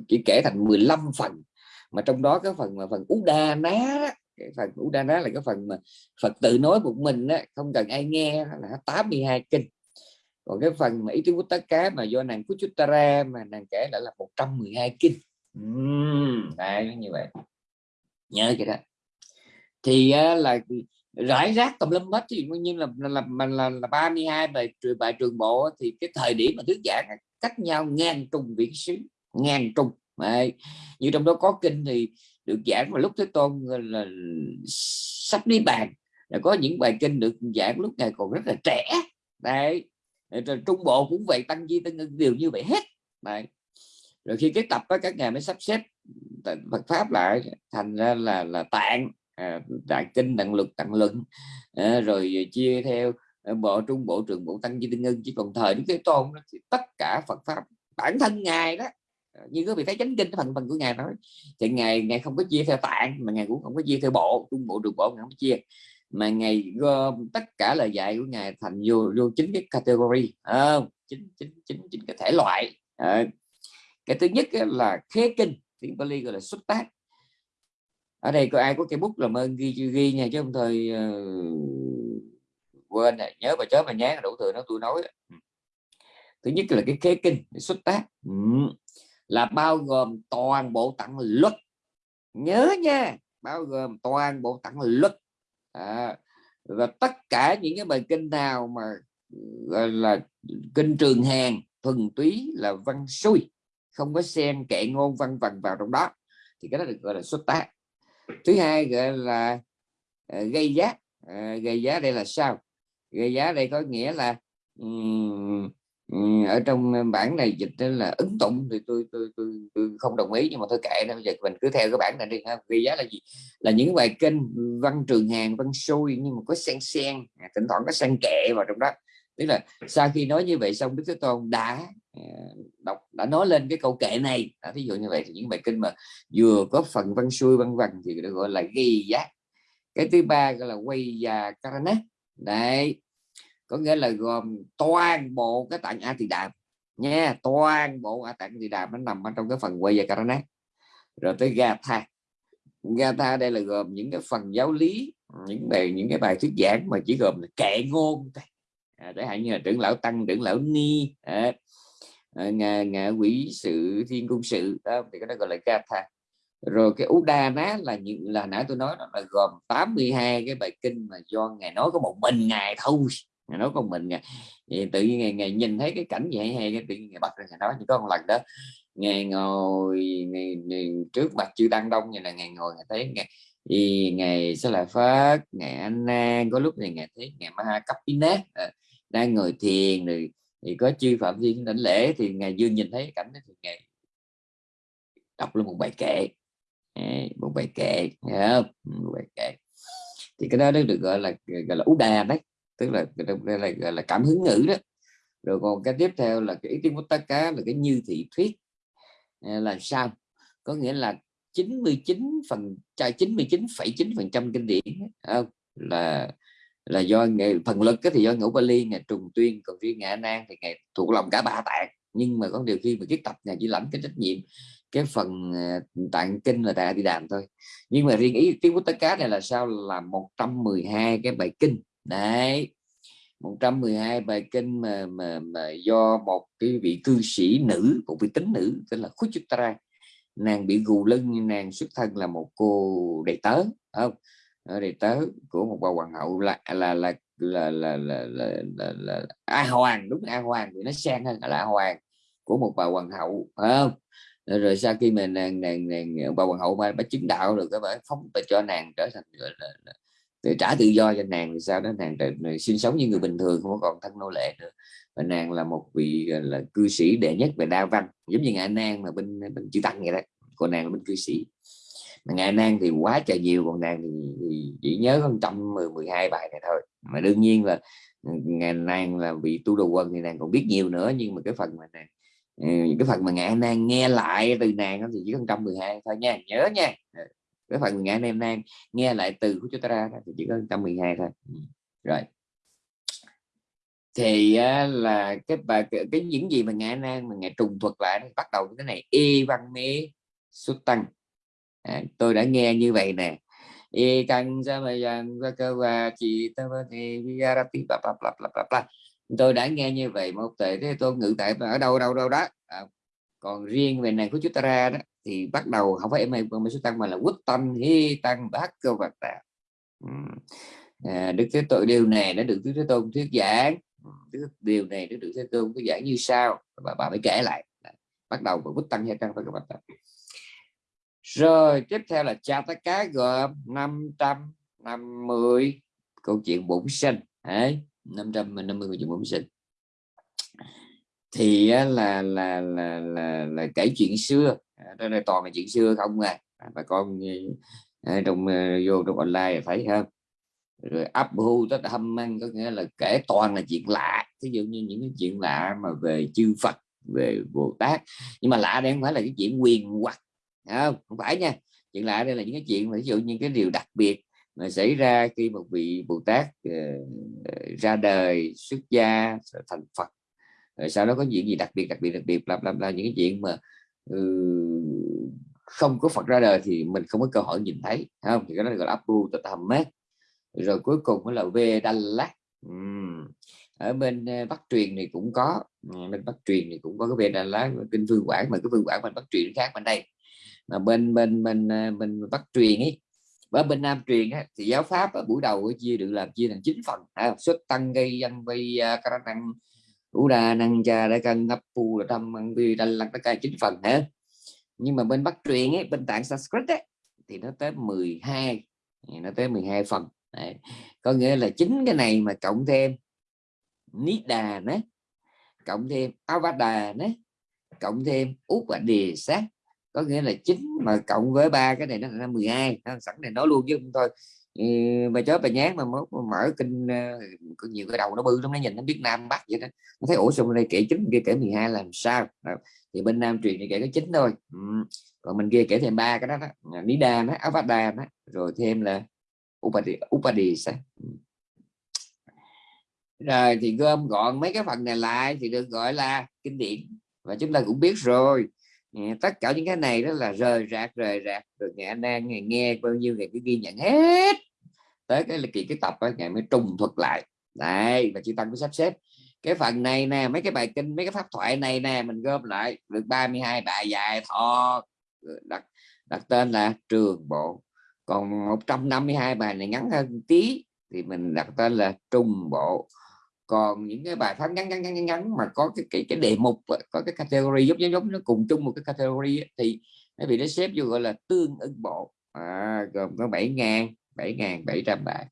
chỉ kể thành 15 phần. Mà trong đó cái phần mà phần Uda đa ná cái phần Uda đa ná là cái phần mà Phật tự nói một mình đó, không cần ai nghe là 82 kinh. Còn cái phần mà ý tứ tất cá mà do nàng Kuchuttara mà nàng kể lại là 112 kinh. Uhm, đấy như vậy. Nhớ cái đó. Thì là rải rác tùm lum hết thì nhiên là là là, là, là 32 bài bài trường bộ thì cái thời điểm mà thuyết giảng cách nhau ngang trùng viễn xứ ngàn trùng Đấy. như trong đó có kinh thì được giảng vào lúc thế tôn là sắp đi bàn. Là có những bài kinh được giảng lúc này còn rất là trẻ. Đấy. Rồi trung bộ cũng vậy tăng di tăng ưng đều như vậy hết. Đấy. rồi khi cái tập đó các ngài mới sắp xếp Phật pháp lại thành ra là là tạng à, đại kinh tạng lực tạng luận. À, rồi chia theo ờ, bộ trung bộ trường bộ tăng di tăng ngân. Chỉ còn thời đức thế tôn đó, thì tất cả Phật pháp bản thân ngài đó Ờ, như có vị thấy chánh kinh cái phần phần của ngài nói thì ngài ngài không có chia theo tạng mà ngài cũng không có chia theo bộ trung bộ trường bộ ngài không có chia. Mà ngày gom tất cả lời dạy của ngài thành vô vô chính cái category à, chính chính chính chính cái thể loại. À, cái thứ nhất là khế kinh tiếng Bali gọi là xuất tác. Ở đây có ai có cây bút làm ơn ghi ghi nha chứ không thời uh, ờ, quên này. nhớ và chớ mà nhớ đủ thừa nó tôi nói thứ nhất là cái khế kinh xuất tác. Ừ là bao gồm toàn bộ tặng luật. Nhớ nha bao gồm toàn bộ tặng luật. À, và tất cả những cái bài kinh nào mà gọi là kinh trường hàng thuần túy là văn xuôi không có xen kệ ngôn văn vần vào trong đó thì cái đó được gọi là xuất tác. Thứ hai gọi là uh, gây giá. Uh, gây giá đây là sao? Gây giá đây có nghĩa là um, Ừ, ở trong ờ, bản này dịch là ứng tụng thì tôi tôi tôi, tôi không đồng ý nhưng mà thôi kệ đâu giờ mình cứ theo cái bản này đi ha. Ghi giá là gì? Là những bài kinh văn trường hàng văn xuôi nhưng mà có sen sen à, thỉnh thoảng có sen kệ vào trong đó. Tức là sau khi nói như vậy xong đức thế tôn đã ờ, đọc đã nói lên cái câu kệ này. À, ví dụ như vậy thì những bài kinh mà vừa có phần văn xuôi văn văn thì được gọi là ghi giá. Cái thứ ba gọi là quay và karana. Đấy có nghĩa là gồm toàn bộ cái tạng a thì đàm nha toàn bộ a tạng thì đàm nó nằm ở trong cái phần quay và karana rồi tới gatha gatha đây là gồm những cái phần giáo lý những bài những cái bài thuyết giảng mà chỉ gồm là kệ ngôn à, để hạn như là trưởng lão tăng trưởng lão ni à, à, ngạ quỷ sự thiên cung sự đó, thì cái đó gọi là gatha rồi cái Udana là những là nãy tôi nói đó là gồm 82 cái bài kinh mà do ngài nói có một mình ngài thôi ngài nói con mình ngài tự nhiên ngày, ngày nhìn thấy cái cảnh vậy hay cái tự nhiên ngày bật ra ngày nói chỉ có một lần đó ngày ngồi ngày, ngày, trước mặt chưa tăng đông như là ngày ngồi ngày thấy ngày thì ngày sẽ là phát ngày Anna có lúc này ngày thấy ngày ma cấp Kapina à, ờ, đang ngồi thiền rồi thì có chư phạm thiên đảnh lễ thì ngày dương nhìn thấy cảnh đó thì ngày đọc lên một bài kệ. Một bài kệ không? một bài kệ. Thì cái đó được gọi là gọi là ú đà đấy tức là đây là là cảm hứng ngữ đó. Rồi còn cái tiếp theo là cái ý kiến tất cá là cái như thị thuyết à, là sao? Có nghĩa là 99 phần 99,9 phần trăm kinh điển à, là là do ngày phần lực cái thì do ngũ Bali ngày trùng tuyên còn riêng ngã Nan thì ngày thuộc lòng cả ba tạng. Nhưng mà có điều khi mà kiết tập ngày chỉ lãnh cái trách nhiệm cái phần à, tạng kinh là tại đi đàm thôi. Nhưng mà riêng ý tiếng của tất cá này là sao? Là 112 cái bài kinh đấy. 112 bài kinh mà, mà, mà do một cái vị cư sĩ nữ một vị tính nữ tên là Khuchitra nàng bị gù lưng nàng xuất thân là một cô đệ tớ không? Ờ, đệ tớ của một bà hoàng hậu là là là là là là, là, là, là A Hoàng đúng A Hoàng thì nó sang hơn là A Hoàng của một bà hoàng hậu không? Ờ, rồi sau khi mà nàng nàng nàng bà hoàng hậu bà, bà chứng đạo rồi các bà phóng bà cho nàng trở thành gọi là, là, để trả tự do cho nàng thì sau đó nàng, nàng sinh sống như người bình thường không còn thân nô lệ nữa. Và nàng là một vị là cư sĩ đệ nhất về đa văn giống như ngài nan mà bên bên chữ tăng vậy đó. Còn nàng là bên cư sĩ. Mà ngài nan thì quá trời nhiều còn nàng thì, thì chỉ nhớ hơn trăm mười mười hai bài này thôi. Mà đương nhiên là ngài nang là vị tu đồ quân thì nàng còn biết nhiều nữa nhưng mà cái phần mà nàng ừ, cái phần mà ngài nan nghe lại từ nàng thì chỉ có trăm mười hai thôi nha. Nhớ nha cái phần anh em đang nghe lại từ của chúng ta ra thì chỉ có trăm mười hai thôi. Ừ, rồi. Thì là cái bài cái, cái những gì mà ngài nan mà ngài trùng thuật lại bắt đầu cái này. Y văn mê xuất tăng. À, tôi đã nghe như vậy nè. Y căn ra mà rằng và cơ và chị ta thì viarati bla bla bla bla bla tôi đã nghe như vậy một tệ thế tôi ngự tại ở đâu đâu đâu đó. À, còn riêng về này của chúng ta ra đó thì bắt đầu không phải em ấy mà số tăng mà là quốc tăng hi tăng bát cơ vật tạ à, đức thế tội điều này đã được đức thế tôn thuyết giảng. Điều này nó được thế tôn thuyết giảng như sau. Và bà mới kể lại. Bắt đầu với quốc tăng hi tăng phải các bạn rồi tiếp theo là cha tất cá gồm 550 câu chuyện bổn sinh. Ấy 550 câu chuyện bổn sinh. Thì là là là là, là kể chuyện xưa đây là toàn là chuyện xưa không à. à bà con ờ, ờ, trong ờ, vô trong online thấy không? Rồi ấp hu tất hâm mang có nghĩa là kể toàn là chuyện lạ. Ví dụ như những cái chuyện lạ mà về chư Phật về Bồ Tát. Nhưng mà lạ đây không phải là cái chuyện quyền hoặc không? Không phải nha. Chuyện lạ đây là những cái chuyện mà ví dụ như cái điều đặc biệt mà xảy ra khi một vị Bồ Tát uh, ra đời xuất gia thành Phật. Rồi sau đó có chuyện gì đặc biệt đặc biệt đặc biệt làm làm là những cái chuyện mà Ừ, không có Phật ra đời thì mình không có cơ hội nhìn thấy không? Thì cái đó gọi là Abu Tatamet rồi cuối cùng là Vedalak. Uhm. ở bên ờ, Bắc truyền thì cũng có. Ờ, bên Bắc truyền thì cũng có cái Vedalak kinh vương quảng mà cái vương quảng bên Bắc truyền khác bên đây. Mà bên bên bên ờ, bên Bắc truyền ấy ở bên Nam truyền ấy, thì giáo pháp ở buổi đầu chia được làm chia thành chín phần. À, xuất tăng gây dân vi ca năng ủ đà năng cha đã cân ngập pu là tâm ăn vi đanh lăng tất cả chín phần hết. nhưng mà bên Bắc truyền ấy bên tạng Sanskrit ấy, thì nó tới 12 nó tới 12 phần Đấy. có nghĩa là chính cái này mà cộng thêm Nida nữa cộng thêm Avada nữa cộng thêm út và đề sát có nghĩa là chính mà cộng với ba cái này nó là 12 sẵn này nói luôn chứ không thôi bà chó bà nhát mà mở kinh ờ, có nhiều cái đầu nó bự lắm nó nhìn nó biết nam bắc vậy đó. Nó thấy ủa xong đây kể chính kia kể 12 làm sao? Thì bên nam truyền thì kể có chín thôi. Ừ. còn mình kia kể thêm ba cái đó đó. Ờ, Nida nó Avada đó rồi thêm là Upadi, Upadisa rồi thì gom gọn mấy cái phần này lại thì được gọi là kinh điển. Và chúng ta cũng biết rồi. Ừ, tất cả những cái này đó là rời rạc rời rạc được ngày anh đang ngày nghe bao nhiêu ngày cứ ghi nhận hết. Tới cái là kỳ cái tập đó, ngày mới trùng thuật lại. Đấy và chị tăng cứ sắp xếp. Cái phần này nè mấy cái bài kinh mấy cái pháp thoại này nè mình gom lại được 32 bài dài thọ ừ, đặt đặt tên là trường bộ. Còn 152 bài này ngắn hơn tí thì mình đặt tên là trung bộ còn những cái bài pháp ngắn ngắn ngắn ngắn mà có cái cái, cái đề mục có cái category giống giống nó cùng chung một cái category thì nó bị nó xếp vô gọi là tương ứng bộ. À, gồm có 7 ngàn 7 ngàn 700 bài.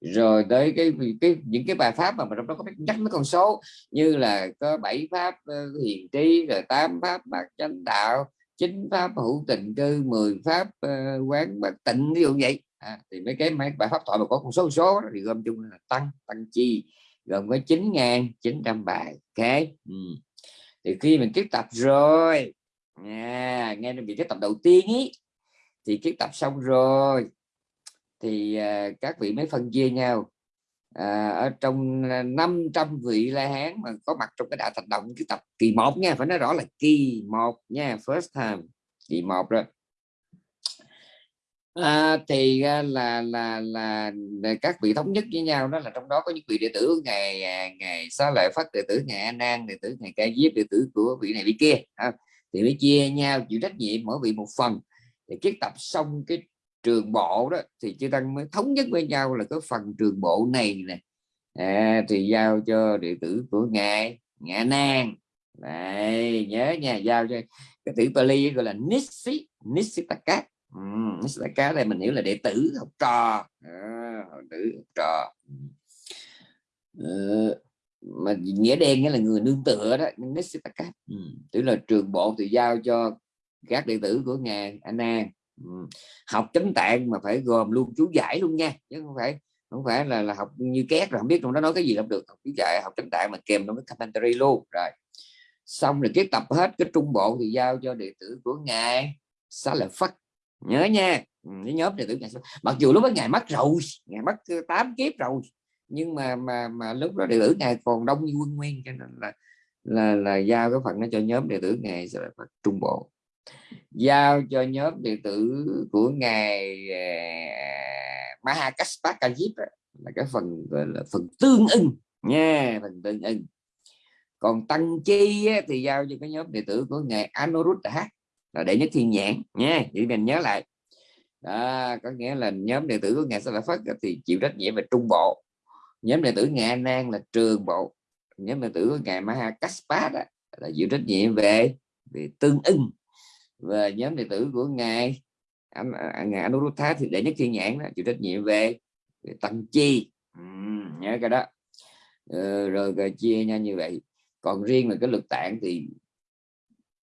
Rồi tới cái cái những cái bài pháp mà trong đó có nhắc mấy con số như là có bảy pháp uh, hiền trí rồi tám pháp bạc chánh đạo chín pháp hữu tình cư 10 pháp uh, quán bạc tịnh ví dụ vậy. À, thì mấy cái mấy bài pháp thoại mà có con số số đó, thì gom chung là tăng tăng chi gồm có 9.900 bài. Ok ừ. thì khi mình tiếp tập rồi à, nghe được tiếp tập đầu tiên ý thì tiếp tập xong rồi thì uh, các vị mới phân chia nhau. À, ở trong à, 500 vị la hán mà có mặt trong cái đại thành động cái tập kỳ một nha phải nói rõ là kỳ một nha first time kỳ một rồi à, thì là, là là là các vị thống nhất với nhau đó là trong đó có những vị đệ tử ngày ngày à, xá lợi phát đệ tử ngày an an đệ tử ngày ca diếp đệ tử của vị này vị kia à, thì mới chia nhau chịu trách nhiệm mỗi vị một phần. Thì kết tập xong cái trường bộ đó thì chư tăng mới thống nhất với nhau là cái phần trường bộ này nè. À, thì giao cho đệ tử của ngài ngã nan. Này nhớ nha giao cho cái tử Pali gọi là Nissi ừ, đại cá đây mình hiểu là đệ tử học trò. À, học tử học trò. Ừ, mà nghĩa đen nghĩa là người nương tựa đó Nissitaka ừ. tức là trường bộ thì giao cho các đệ tử của ngài Anna ừ. học chánh tạng mà phải gồm luôn chú giải luôn nha chứ không phải không phải là, là học như két rồi không biết trong đó nói cái gì làm được. Học chú giải học chánh tạng mà kèm trong cái commentary luôn rồi. Xong rồi cái tập hết cái trung bộ thì giao cho đệ tử của ngài xá lợi phất nhớ nha. Ừ, cái nhóm đệ tử ngài mặc dù lúc đó ngài mất rồi ngài mất 8 kiếp rồi nhưng mà mà mà lúc đó đệ tử ngài còn đông như quân nguyên cho nên là là là giao cái phần nó cho nhóm đệ tử ngài sẽ là trung bộ. Giao cho nhóm đệ tử của ngài uh, Mahakaspakajip là cái phần là phần tương ưng nha phần tương ưng. Còn tăng chi thì giao cho cái nhóm đệ tử của ngài Anuruddha là đệ nhất thiên nhãn nha chỉ mình nhớ lại. Đó, có nghĩa là nhóm đệ tử của ngài Sa La Phất thì chịu trách nhiệm về trung bộ. Nhóm đệ tử ngài Nan là trường bộ. Nhóm đệ tử của ngài Maha Kaspa là chịu trách nhiệm về về tương ưng. Và nhóm đệ tử của ngài anh à, à, ngài Anuruddha thì đệ nhất thiên nhãn đó chịu trách nhiệm về, về tăng chi. Ừ, nhớ cái đó. Ừ, rồi, rồi chia nhau như vậy. Còn riêng là cái lực tạng thì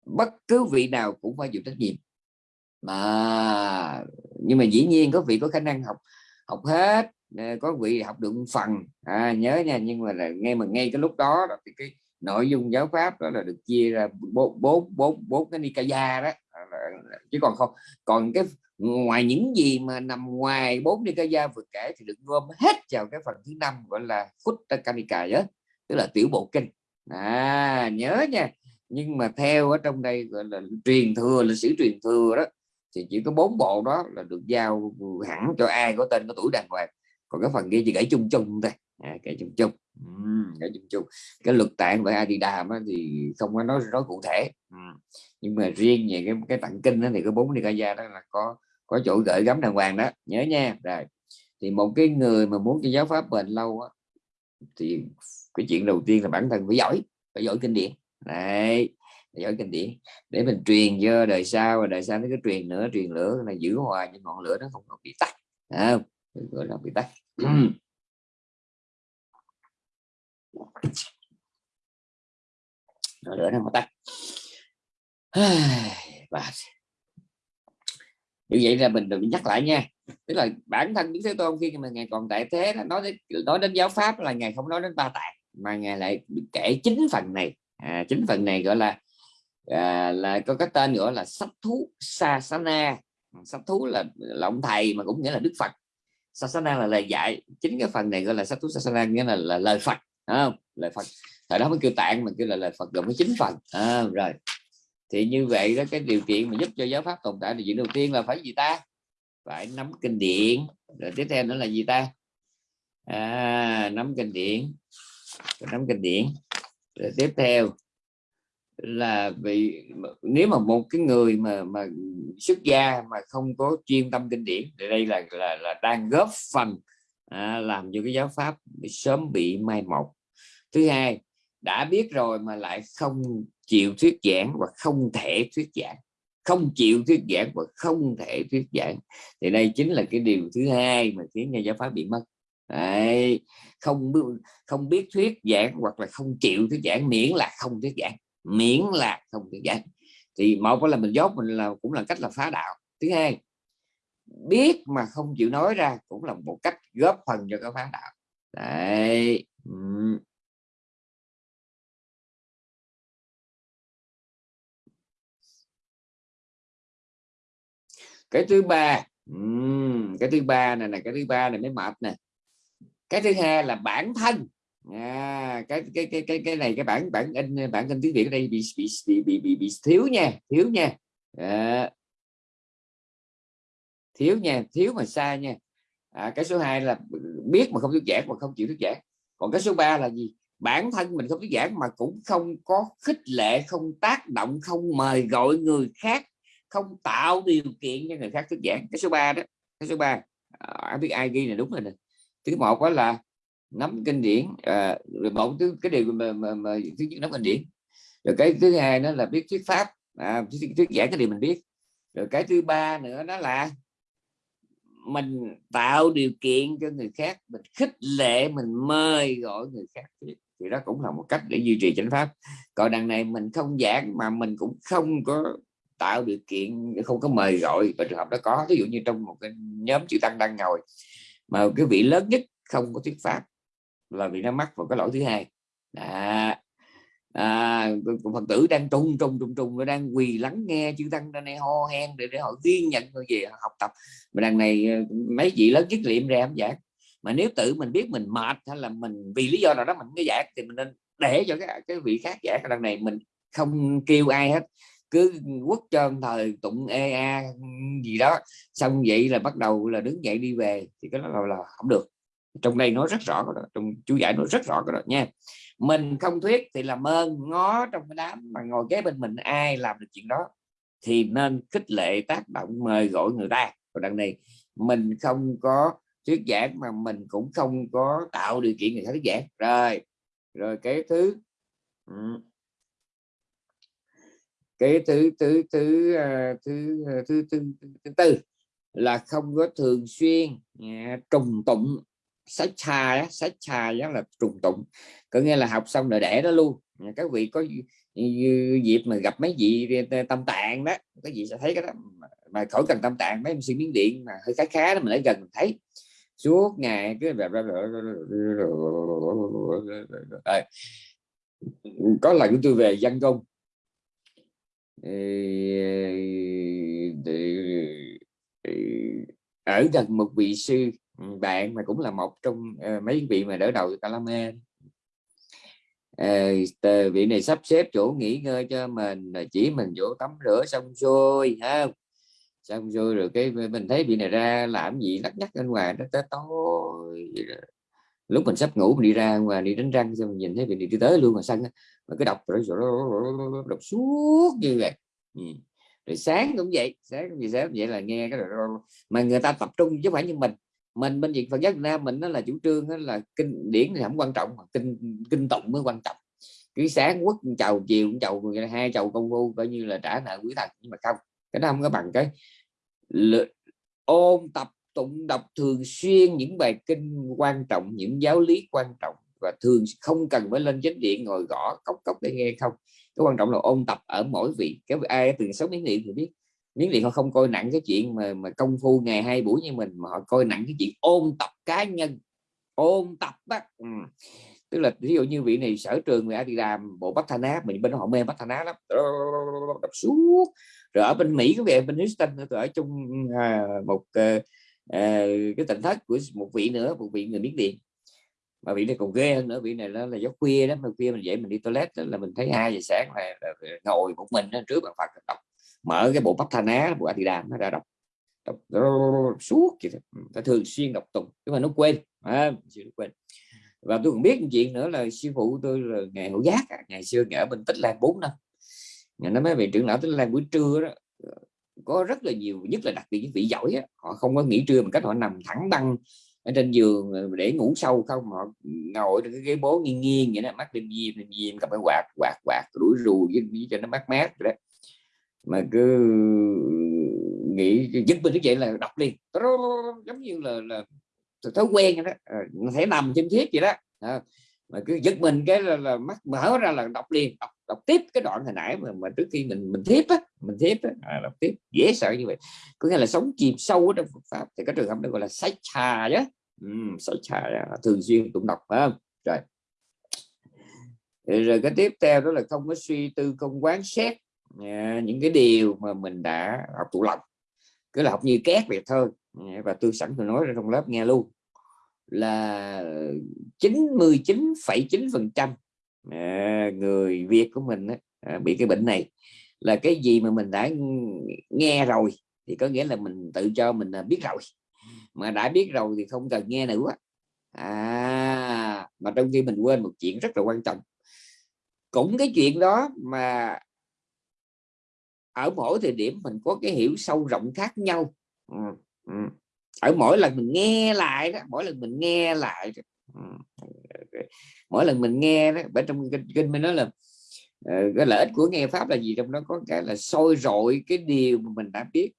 bất cứ vị nào cũng phải chịu trách nhiệm. Mà nhưng mà dĩ nhiên có vị có khả năng học học hết ờ, có vị học được một phần. À, nhớ nha nhưng mà là nghe mà ngay cái lúc đó thì cái nội dung giáo pháp đó là được chia ra bốn bốn bốn bốn cái nikaya đó. Ờ, chứ còn không còn cái ngoài những gì mà nằm ngoài bốn nikaya vừa kể thì được gom hết vào cái phần thứ năm gọi là Kutta Kanika tức là tiểu bộ kinh. À nhớ nha nhưng mà theo ở trong đây gọi là truyền thừa lịch sử truyền thừa đó thì chỉ có bốn bộ đó là được giao hẳn cho ai có tên có tuổi đàng hoàng. Còn cái phần kia chỉ gãy chung chung thôi. À, gãy chung chung. Gãy chung chung. Cái luật tạng và Adidam thì không có nói nói cụ thể. Nhưng mà riêng về cái cái tặng kinh đó thì có bốn gia đó là có có chỗ gửi gắm đàng hoàng đó. Nhớ nha. Rồi thì một cái người mà muốn cho giáo pháp bền lâu á, thì cái chuyện đầu tiên là bản thân phải giỏi phải giỏi kinh điển đấy giỏi kinh điển. Để mình truyền cho đời sau và đời sau nó cứ truyền nữa truyền lửa là giữ hoài những ngọn lửa nó không bị tắt. Không? Gọi là bị tắt. Lửa nó mà tắt. Và như vậy là mình đừng nhắc lại nha. Tức là bản thân Đức Thế Tôn khi mà ngài còn tại thế nói đến, nói đến giáo pháp là ngài không nói đến ba tạng mà ngài lại kể chính phần này à, chính phần này gọi là à, là có cái tên gọi là sách thú sasana. Sách thú là, là ông thầy mà cũng nghĩa là đức phật. Sasana là lời dạy. Chính cái phần này gọi là sách thú sasana nghĩa là, là lời phật không? Lời phật. Thời đó mới kêu tạng mà kêu là lời phật gồm có chín phần. À, rồi. Thì như vậy đó cái điều kiện mà giúp cho giáo pháp tồn tại thì chuyện đầu tiên là phải gì ta? Phải nắm kinh điển. Rồi tiếp theo nữa là gì ta? À, nắm kinh điển. Nắm kinh điển rồi tiếp theo là vì nếu mà một cái người mà mà xuất gia mà không có chuyên tâm kinh điển thì đây là là, là đang góp phần à, làm cho cái giáo pháp sớm bị mai một. Thứ hai đã biết rồi mà lại không chịu thuyết giảng và không thể thuyết giảng không chịu thuyết giảng và không thể thuyết giảng thì đây chính là cái điều thứ hai mà khiến nhà giáo pháp bị mất. Đấy, không không biết thuyết giảng hoặc là không chịu thuyết giảng miễn là không thuyết giảng miễn là không thuyết giảng. Thì một là mình dốt mình là cũng là cách là phá đạo. Thứ hai biết mà không chịu nói ra cũng là một cách góp phần cho cái phá đạo. Đấy cái thứ ba cái thứ ba này là cái thứ ba này mới mệt nè cái thứ hai là bản thân. À, cái cái cái cái cái này cái bản bản in bản in tiếng việt ở đây bị bị bị bị, bị, bị thiếu nha thiếu nha. À, thiếu nha thiếu mà xa nha. À, cái số 2 là biết mà không thuyết giảng mà không chịu thuyết giảng. Còn cái số 3 là gì? Bản thân mình không thuyết giảng mà cũng không có khích lệ không tác động không mời gọi người khác không tạo điều kiện cho người khác thuyết giảng. Cái số 3 đó cái số 3 à, biết ai ghi này đúng rồi nè thứ một đó là nắm kinh điển à, rồi một thứ cái điều mà, mà, mà thứ nhất nắm kinh điển. Rồi cái thứ hai nó là biết thuyết pháp à, thuyết, thuyết giảng cái điều mình biết. Rồi cái thứ ba nữa đó là mình tạo điều kiện cho người khác mình khích lệ mình mời gọi người khác thì đó cũng là một cách để duy trì chánh pháp. Còn đằng này mình không giảng mà mình cũng không có tạo điều kiện không có mời gọi. Và trường hợp đó có ví dụ như trong một cái nhóm chữ tăng đang ngồi mà cái vị lớn nhất không có thuyết pháp là vị nó mắc vào cái lỗi thứ hai. À, à, phật tử đang trung trung trung trung nó đang quỳ lắng nghe chư tăng ra này ho hen để để họ ghi nhận rồi về học tập. Mà đằng này ờ, mấy vị lớn nhất liệm ra giảng. Mà nếu tự mình biết mình mệt hay là mình vì lý do nào đó mình mới giảng thì mình nên để cho cái cái vị khác giảng. Đằng này mình không kêu ai hết cứ quất cho thời tụng ea gì đó. Xong vậy là bắt đầu là đứng dậy đi về thì cái đó là, là không được. Trong đây nói rất rõ đó. trong chú giải nói rất rõ đó nha. Mình không thuyết thì làm ơn ngó trong cái đám mà ngồi kế bên mình ai làm được chuyện đó thì nên khích lệ tác động mời gọi người ta. Còn đằng này mình không có thuyết giảng mà mình cũng không có tạo điều kiện người ta thuyết giảng. Rồi rồi cái thứ cái thứ thứ thứ uh, thứ thứ thứ, thứ, thứ tư là không có thường xuyên uh, trùng tụng sách trà sách trà đó là trùng tụng có nghĩa là học xong rồi để đó luôn các vị có dịp mà gặp mấy vị tâm tạng đó cái gì sẽ thấy cái đó mà khỏi cần tâm tạng mấy MC miếng điện mà hơi khá khá đó mình lại gần thấy suốt ngày cứ có lần tôi về dân công ở gần một vị sư bạn mà cũng là một trong mấy vị mà đỡ đầu Calame à, vị này sắp xếp chỗ nghỉ ngơi cho mình chỉ mình chỗ tắm rửa xong xuôi ha xong xuôi rồi cái mình thấy vị này ra làm gì lắc nhắc bên ngoài nó tới tối lúc mình sắp ngủ mình đi ra ngoài, đi đánh răng xong mình nhìn thấy vị điện đi tới luôn mà sân mà cứ đọc rồi đọc suốt như vậy. Ừ. rồi sáng cũng vậy, sáng cũng vậy, sáng vậy là nghe cái mà người ta tập trung chứ không phải như mình. Mình, bên Việt, Phật giáo Việt Nam mình nó là chủ trương đó là kinh điển thì không quan trọng mà kinh kinh tụng mới quan trọng. Cứ sáng quốc chầu, chiều cũng chầu hai chầu công phu coi như là trả nợ quý thần nhưng mà không, cái đó không có bằng cái ôn tập tụng đọc thường xuyên những bài kinh quan trọng những giáo lý quan trọng và thường không cần phải lên chánh điện ngồi gõ cốc cốc để nghe không cái quan trọng là ôn tập ở mỗi vị cái ai từng sống miếng điện thì biết miếng điện họ không coi nặng cái chuyện mà mà công phu ngày hai buổi như mình mà họ coi nặng cái chuyện ôn tập cá nhân ôn tập á ừ. tức là ví dụ như vị này sở trường người đi làm bộ bát thanh á mình bên họ mê bát thanh á lắm đọc suốt rồi ở bên mỹ có về bên Houston ở chung à, một à, Ờ, cái tỉnh thất của một vị nữa một vị người miếng điện. Mà vị này còn ghê hơn nữa vị này là, là gió khuya đó mà khuya mình dậy mình đi toilet đó, là mình thấy hai giờ sáng là, là, là ngồi một mình đó, trước bàn phật đọc. Mở cái bộ bắp thanh á bộ Adidas nó ra đọc. Đọc, suốt vậy ta thường xuyên đọc tùng nhưng mà nó quên à, quên. Và tôi còn biết một chuyện nữa là sư phụ tôi là ngày hữu giác ngày xưa ở bên tích lan 4 năm. Ngày nó mấy vị trưởng lão tích lan buổi trưa đó có rất là nhiều nhất là đặc biệt những vị giỏi á, họ không có nghỉ trưa mà cách họ nằm thẳng băng ở trên giường ờ, để ngủ sâu không họ ngồi trên cái ghế bố nghiêng nghiêng vậy đó mắt đêm diêm đêm diêm cầm cái quạt quạt quạt đuổi rù với, cho nó mát mát rồi đó. Mà cứ nghĩ dứt bên cái chuyện là đọc liền giống như là là thói quen đó ờ, thể nằm trên thiết vậy đó. À, mà cứ giật mình cái là, là mắt mở ra là đọc liền đọc, đọc tiếp cái đoạn hồi nãy mà, mà trước khi mình mình tiếp á mình tiếp á à, đọc tiếp dễ sợ như vậy. Có nghĩa là sống chìm sâu ở trong Phật pháp thì cái trường hợp đó gọi là sách trà chứ ừ, sách trà thường xuyên tụng đọc phải không? Rồi. Rồi cái tiếp theo đó là không có suy tư không quán xét à, những cái điều mà mình đã học tụ lòng cứ là học như két vậy thôi à, và tôi sẵn tôi nói ra trong lớp nghe luôn. Là 99,9 phần trăm người Việt của mình à, bị cái bệnh này là cái gì mà mình đã nghe rồi thì có nghĩa là mình tự cho mình à, biết rồi. Mà đã biết rồi thì không cần nghe nữa. À mà trong khi mình quên một chuyện rất là quan trọng. Cũng cái chuyện đó mà ở mỗi thời điểm mình có cái hiểu sâu rộng khác nhau. Ừ, ừ. ở mỗi lần mình nghe lại đó mỗi lần mình nghe lại mỗi lần mình nghe đó ở trong kinh kinh mình nói là ờ, cái lợi ích của nghe pháp là gì? Trong đó có cái là sôi rội cái điều mà mình đã biết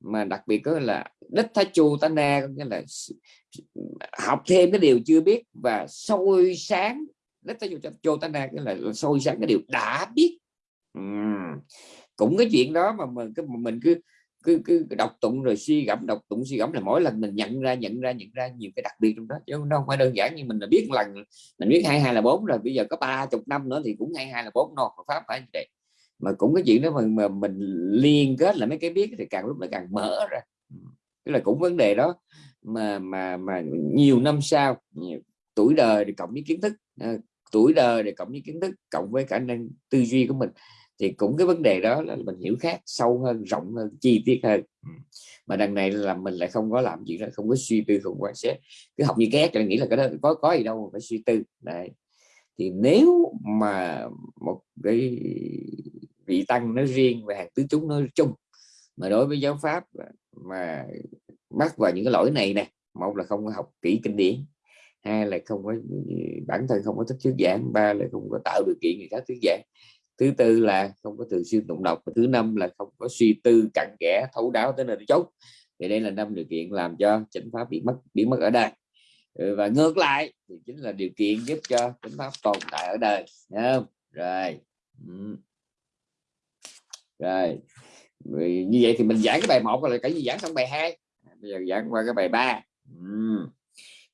mà đặc biệt có là đất thái chu ta na, có nghĩa là học thêm cái điều chưa biết và sôi sáng đất thái chu ta na cái là sôi sáng cái điều đã biết. Cũng cái chuyện đó mà mình cái mình cứ cứ cứ đọc tụng rồi suy gẫm đọc tụng suy gẫm là mỗi lần mình nhận ra nhận ra nhận ra nhiều cái đặc biệt trong đó chứ nó không phải đơn giản như mình là biết lần mình biết hai hai là bốn rồi bây giờ có ba chục năm nữa thì cũng hai hai là bốn no pháp phải vậy. Mà cũng cái chuyện đó mà, mà mình liên kết là mấy cái biết thì càng lúc lại càng mở ra. Tức là cũng vấn đề đó mà mà mà nhiều năm sau tuổi đời thì cộng với kiến thức à, tuổi đời thì cộng với kiến thức cộng với khả năng tư duy của mình thì cũng cái vấn đề đó là mình hiểu khác sâu hơn rộng hơn chi tiết hơn. Mà đằng này là mình lại không có làm gì đó không có suy tư không quan sát cứ học như ghét là nghĩ là cái đó có có gì đâu phải suy tư. Đấy. Thì nếu mà một cái vị tăng nói riêng và hàng tứ chúng nói chung mà đối với giáo pháp mà mắc vào những cái lỗi này nè một là không có học kỹ kinh điển hai là không có bản thân không có thích thuyết giảng ba là không có tạo điều kiện người khác thuyết giảng thứ tư là không có thường xuyên tụng đọc và thứ năm là không có suy tư, cặn kẽ, thấu đáo tới nơi chốt thì đây là năm điều kiện làm cho chánh pháp bị mất bị mất ở đây. Ừ, và ngược lại thì chính là điều kiện giúp cho chánh pháp tồn tại ở đời không? rồi. Rồi. Rồi như vậy thì mình giảng cái bài một là cái gì giảng xong bài hai. À, bây giờ giảng qua cái bài ba.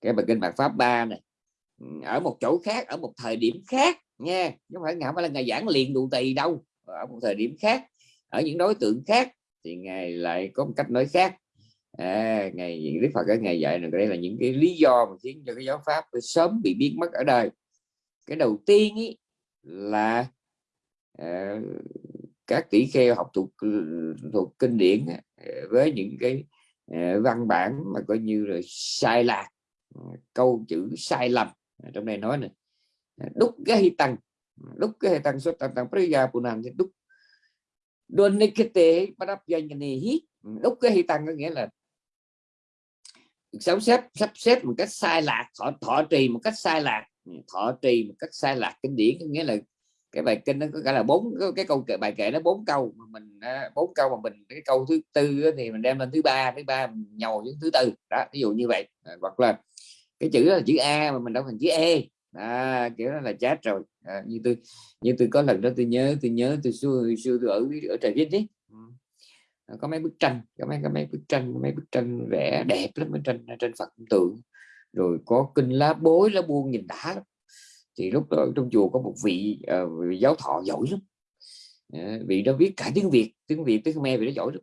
Cái bài kinh bạc pháp ba này. Ở một chỗ khác, ở một thời điểm khác nha chứ không phải ngài phải là ngày giảng liền đủ tỳ đâu ở một thời điểm khác. Ở những đối tượng khác thì ngài lại có một cách nói khác. À, ngày đức phật ở ngày dạy này đây là những cái lý do mà khiến cho cái giáo pháp sớm bị biến mất ở đời. Cái đầu tiên ý là à, các tỷ kheo học thuộc thuộc kinh điển với những cái à, văn bản mà coi như là sai lạc câu chữ sai lầm à, trong đây nói này đúc cái tăng đúc cái tăng số tăng tăng priya punan thì đúc. Đôn nikete padap này hít đúc gây tăng có nghĩa là sắp xếp sắp xếp một cách sai lạc thọ, thọ trì một cách sai lạc thọ trì một cách sai lạc kinh điển có nghĩa là cái bài kinh nó có cả là bốn cái câu kệ bài kệ nó bốn câu mà mình à, bốn câu mà mình cái câu thứ tư thì mình đem lên thứ ba thứ ba nhồi những thứ tư. Đó ví dụ như vậy. Hoặc là cái chữ là chữ a mà mình đọc thành chữ e à, kiểu đó là chết rồi. À, như tôi như tôi có lần đó tôi nhớ tôi nhớ tôi xưa xưa tôi ở ở trời viết đấy ừ. à, có mấy bức tranh có mấy có mấy bức tranh mấy bức tranh vẽ đẹp lắm mấy tranh tranh Phật tượng rồi có kinh lá bối lá buông nhìn đã lắm. Thì lúc đó trong chùa có một vị, uh, vị giáo thọ giỏi lắm. À, vị đó viết cả tiếng Việt tiếng Việt tiếng Khmer vị đó giỏi lắm.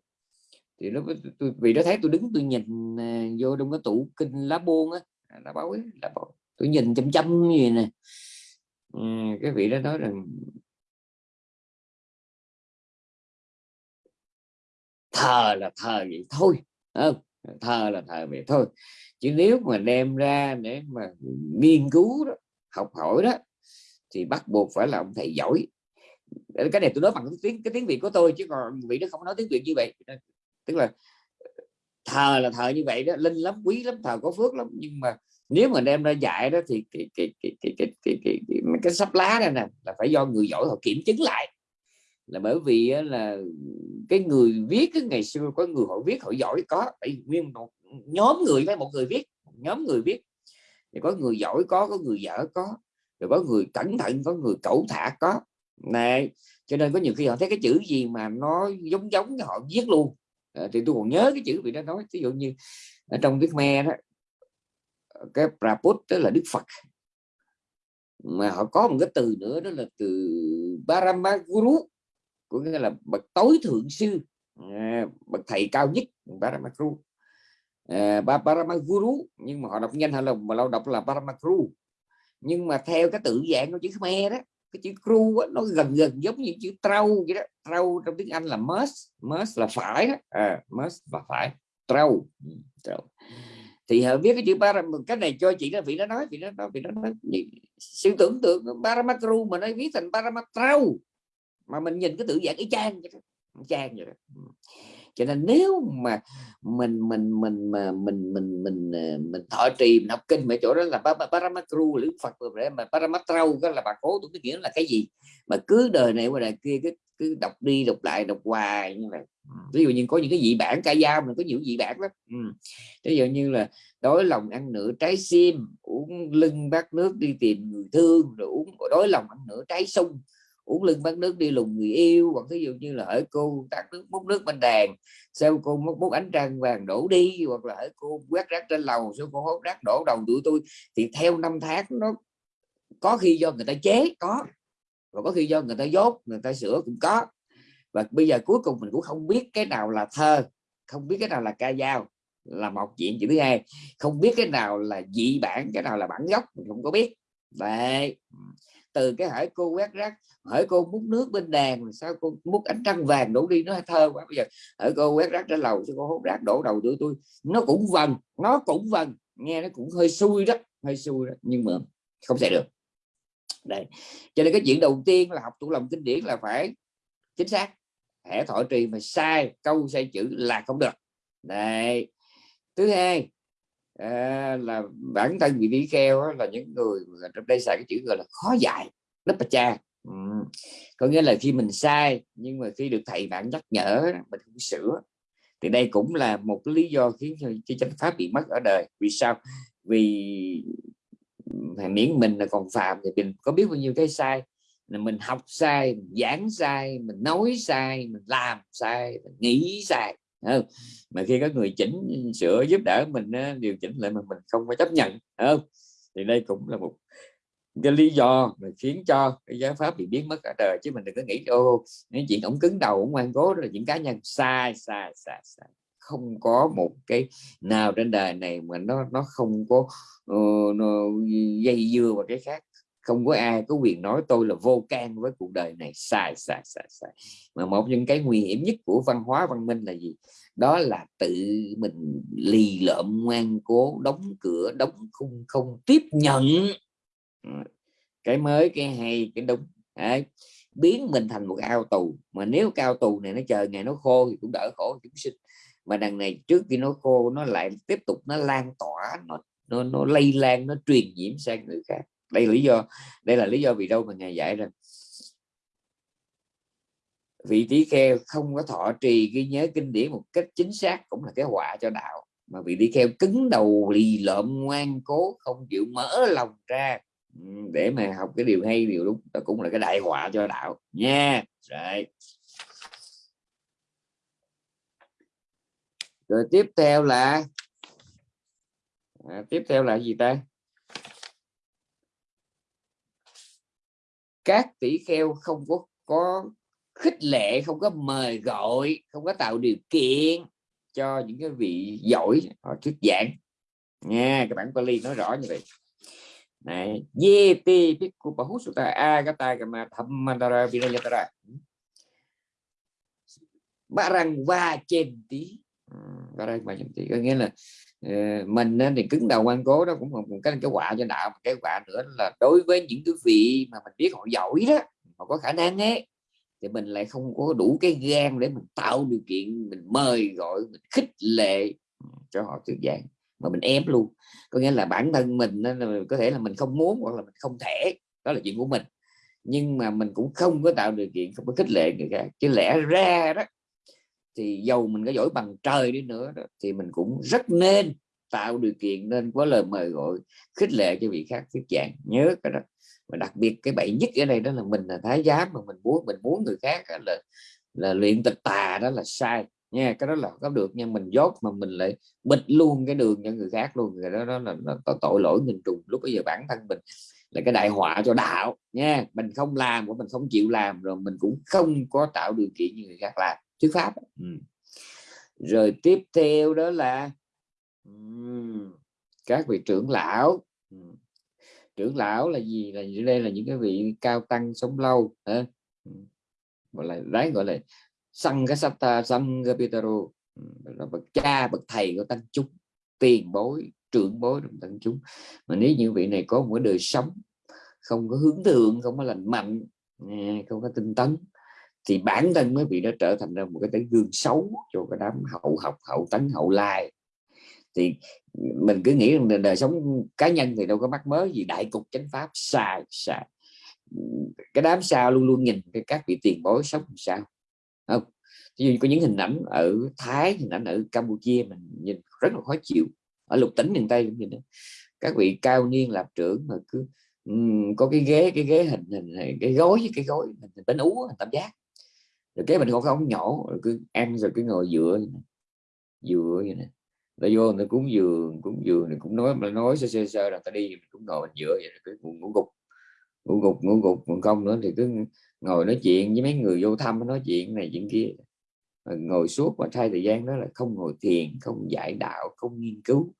Thì lúc tôi, vị đó thấy tôi đứng tôi nhìn uh, vô trong cái tủ kinh lá buông á. À, lá báo lá báo tôi nhìn chăm chăm như vậy nè. Ừ, cái vị đó nói rằng thờ là thờ vậy thôi. Không? thờ là thờ vậy thôi. Chứ nếu mà đem ra để mà nghiên cứu đó học hỏi đó thì bắt buộc phải là ông thầy giỏi. Cái này tôi nói bằng cái tiếng cái tiếng việt của tôi chứ còn vị đó không nói tiếng việt như vậy. Tức là ờ, thờ là thờ như vậy đó linh lắm quý lắm thờ có phước lắm. Nhưng mà nếu mà đem ra dạy đó thì cái cái cái cái cái cái, cái, cái, cái sắp lá này nè là phải do người giỏi họ kiểm chứng lại. Là bởi vì là cái người viết cái ngày xưa có người họ viết họ giỏi có tại nguyên một nhóm người với một người viết nhóm người viết. Thì có người giỏi có có người dở có rồi có người cẩn thận có người cẩu thả có. Này cho nên có nhiều khi họ thấy cái chữ gì mà nó giống giống họ viết luôn. À, thì tôi còn nhớ cái chữ bị đó nói ví dụ như ở trong tiếng me đó cái Prabhupada tức là Đức Phật. Mà họ có một cái từ nữa đó là từ Paramaguru có nghĩa là bậc tối thượng sư à, bậc thầy cao nhất Paramaguru à, Paramaguru nhưng mà họ đọc nhanh hay là mà lâu đọc là Paramaguru nhưng mà theo cái tự dạng của chữ Khmer đó cái chữ cru nó gần gần giống như chữ trâu vậy đó. Trâu trong tiếng Anh là must must là phải đó. À, must là phải. Trâu. Ừ, trâu thì họ viết cái chữ para cái này cho chị là vị nó nói, vị nó nói, vị nó nói. Sự tưởng tượng paramakru mà nó viết thành paramatrau mà mình nhìn cái tự dạng y chang vậy đó. Chang vậy đó. Ừ cho nên nếu mà mình mình mình mà mình mình mình ờ, mình thọ trì mình học kinh mấy chỗ đó là paramatru lữ phật mà paramatrau đó là bà cố tôi nghĩa là cái gì? Mà cứ đời này qua đời kia cứ cứ đọc đi đọc lại đọc hoài như vậy ví dụ như có những cái dị bản ca dao mình có nhiều dị bản lắm. Ừ. ví dụ như là đói lòng ăn nửa trái sim uống lưng bát nước đi tìm người thương rồi uống đói lòng ăn nửa trái sung uống lưng bát nước đi lùng người yêu hoặc ví dụ như là ở cô tắt nước múc nước bên đàn sao cô múc, múc ánh trăng vàng đổ đi hoặc là ở cô quét rác trên lầu sao cô hốt rác đổ đầu tụi tôi thì theo năm tháng nó có khi do người ta chế có. Và có khi do người ta dốt người ta sửa cũng có. Và bây giờ cuối cùng mình cũng không biết cái nào là thơ không biết cái nào là ca dao là một chuyện chuyện thứ hai. Không biết cái nào là dị bản cái nào là bản gốc mình không có biết. Vậy từ cái hỏi cô quét rác hỏi cô múc nước bên đàn sao cô múc ánh trăng vàng đổ đi, nó thơ quá. Bây giờ hỏi cô quét rác trên lầu sao cô hút rác đổ đầu tụi tôi. Nó cũng vần, nó cũng vần, nghe nó cũng hơi xui đó, hơi xui đó, nhưng mà không thể được. Đây, cho nên cái chuyện đầu tiên là học tủ lòng kinh điển là phải chính xác hệ thọ trì mà sai, câu sai chữ là không được. Đây, thứ hai à, là bản thân vị tỷ kheo là những người trong đây xài cái chữ gọi là khó dạy lớp cha. Ừ. có nghĩa là khi mình sai nhưng mà khi được thầy bạn nhắc nhở mình không sửa thì đây cũng là một lý do khiến cho chánh pháp bị mất ở đời. Vì sao? Vì miễn mình là còn phạm thì mình có biết bao nhiêu cái sai. Là mình học sai mình giảng sai mình nói sai mình làm sai mình nghĩ sai không? mà khi có người chỉnh sửa giúp đỡ mình điều chỉnh lại mà mình không có chấp nhận không? Thì đây cũng là một cái lý do mà khiến cho cái giáo pháp bị biến mất ở đời chứ mình đừng có nghĩ ô những chuyện ổng cứng đầu ổng ngoan cố là những cá nhân. Sai sai sai sai. Không có một cái nào trên đời này mà nó nó không có uh, nó dây dưa vào cái khác không có ai có quyền nói tôi là vô can với cuộc đời này. Sai sai sai sai. Mà một những cái nguy hiểm nhất của văn hóa văn minh là gì? Đó là tự mình lì lợm ngoan cố đóng cửa đóng khung không tiếp nhận. Ờ, cái mới cái hay cái đúng. Đấy. biến mình thành một ao tù. Mà nếu cao tù này nó chờ ngày nó khô thì cũng đỡ khổ chúng sinh. Mà đằng này trước khi nó khô nó lại tiếp tục nó lan tỏa nó nó, nó lây lan nó truyền nhiễm sang người khác đây là lý do đây là lý do vì đâu mà ngài dạy rằng vị trí kheo không có thọ trì ghi nhớ kinh điển một cách chính xác cũng là cái họa cho đạo mà vị trí kheo cứng đầu lì lợm ngoan cố không chịu mở lòng ra ừ, để mà học cái điều hay điều đúng. Đó cũng là cái đại họa cho đạo nha. Rồi. Rồi tiếp theo là à, tiếp theo là gì ta? Các tỷ kheo không có có khích lệ, không có mời gọi, không có tạo điều kiện cho những cái vị giỏi họ thuyết giảng. Nha các bạn Pali nói rõ như vậy. Này yeti pikku bahusutta agata kama thammadara vinayatara barang va trên tí đây bài trên tí có nghĩa là ờ, mình thì cứng đầu ngoan cố đó cũng một cái cái quả cho đạo cái quả nữa là đối với những cái vị mà mình biết họ giỏi đó, họ có khả năng ấy, thì mình lại không có đủ cái gan để mình tạo điều kiện mình mời, gọi, mình khích lệ cho họ tự giảng mà mình ép luôn. Có nghĩa là bản thân mình có thể là mình không muốn hoặc là mình không thể, đó là chuyện của mình. Nhưng mà mình cũng không có tạo điều kiện, không có khích lệ người khác. Chứ lẽ ra đó thì dầu mình có giỏi bằng trời đi nữa đó, thì mình cũng rất nên tạo điều kiện nên có lời mời gọi khích lệ cho vị khác thuyết giảng. Nhớ cái đó. Và đặc biệt cái bậy nhất ở đây đó là mình là thái giám mà mình muốn mình muốn người khác là là luyện tịch tà đó là sai. Nha cái đó là có được nhưng mình dốt mà mình lại bịt luôn cái đường cho người khác luôn. Rồi đó, đó là, là, tội lỗi nghìn trùng. Lúc bây giờ bản thân mình là cái đại họa cho đạo nha. Mình không làm của mình không chịu làm rồi mình cũng không có tạo điều kiện như người khác làm thuyết pháp. Ừ. rồi tiếp theo đó là um, các vị trưởng lão. Ừ. Trưởng lão là gì? Là đây là những cái vị cao tăng sống lâu hả? gọi là đấy gọi là sang cái sata sang Petero là bậc cha bậc thầy của tăng chúng tiền bối trưởng bối trong tăng chúng. Mà nếu như vị này có một đời sống không có hướng thượng không có lành mạnh không có tinh tấn thì bản thân mới bị nó trở thành ra một cái tấm gương xấu cho cái đám hậu học hậu tấn hậu lai. Thì mình cứ nghĩ rằng đời sống cá nhân thì đâu có mắc mới gì đại cục chánh pháp sai sai cái đám sao luôn luôn nhìn cái các vị tiền bối sống sao. Không ví dụ có những hình ảnh ở Thái hình ảnh ở Campuchia mình nhìn rất là khó chịu. Ở lục tỉnh miền Tây cũng nhìn đó. các vị cao niên lập trưởng mà cứ um, có cái ghế cái ghế hình hình cái gối với cái gối hình bánh ú hình tam giác rồi cái mình không không nhỏ, rồi cứ ăn, rồi cứ ngồi dựa dựa vậy nè. Nó vô nó cúng giường cúng giường này cũng nói mà nói sơ sơ sơ là ta đi, mình cũng ngồi mình dựa vậy cứ ngủ gục ngủ gục ngủ gục, còn không nữa thì cứ ngồi nói chuyện với mấy người vô thăm, nói chuyện này chuyện kia. Ngồi suốt và thay thời gian đó là không ngồi thiền, không giải đạo, không nghiên cứu.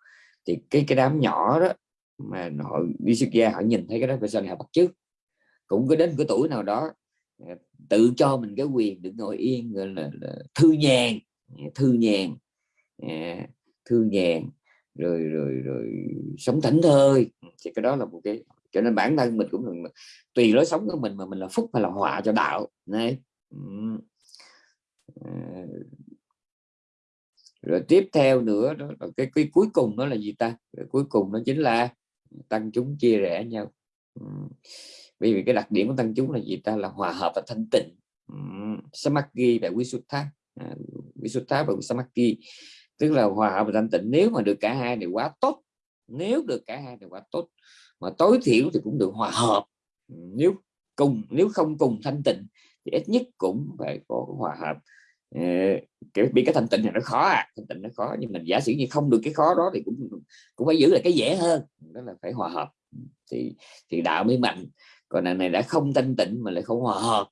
Thì cái cái đám nhỏ đó mà họ đi xuất gia, họ nhìn thấy cái đó phải sao họ bắt trước cũng có đến cái tuổi nào đó tự cho mình cái quyền được ngồi yên gọi là, là thư nhàn thư nhàn thư nhàn rồi rồi rồi sống thảnh thơi. Thì cái đó là một cái cho nên bản thân mình cũng tùy lối sống của mình mà mình là phúc hay là họa cho đạo này ờ. rồi tiếp theo nữa đó là cái, cái cuối cùng đó là gì ta? Rồi cuối cùng nó chính là tăng chúng chia rẽ nhau bởi vì cái đặc điểm của tăng chúng là gì ta? Là hòa hợp và thanh tịnh. Samadhi và Visuddha. À, Visuddha và Samadhi. Tức là hòa hợp và thanh tịnh. Nếu mà được cả hai đều quá tốt nếu được cả hai đều quá tốt mà tối thiểu thì cũng được hòa hợp. Nếu cùng nếu không cùng thanh tịnh thì ít nhất cũng phải có hòa hợp. Kiểu bị cái thanh tịnh này nó khó à. Thanh tịnh nó khó nhưng mình giả sử như không được cái khó đó thì cũng cũng phải giữ lại cái dễ hơn. Đó là phải hòa hợp. Thì thì đạo mới mạnh còn nàng này đã không thanh tịnh mà lại không hòa hợp.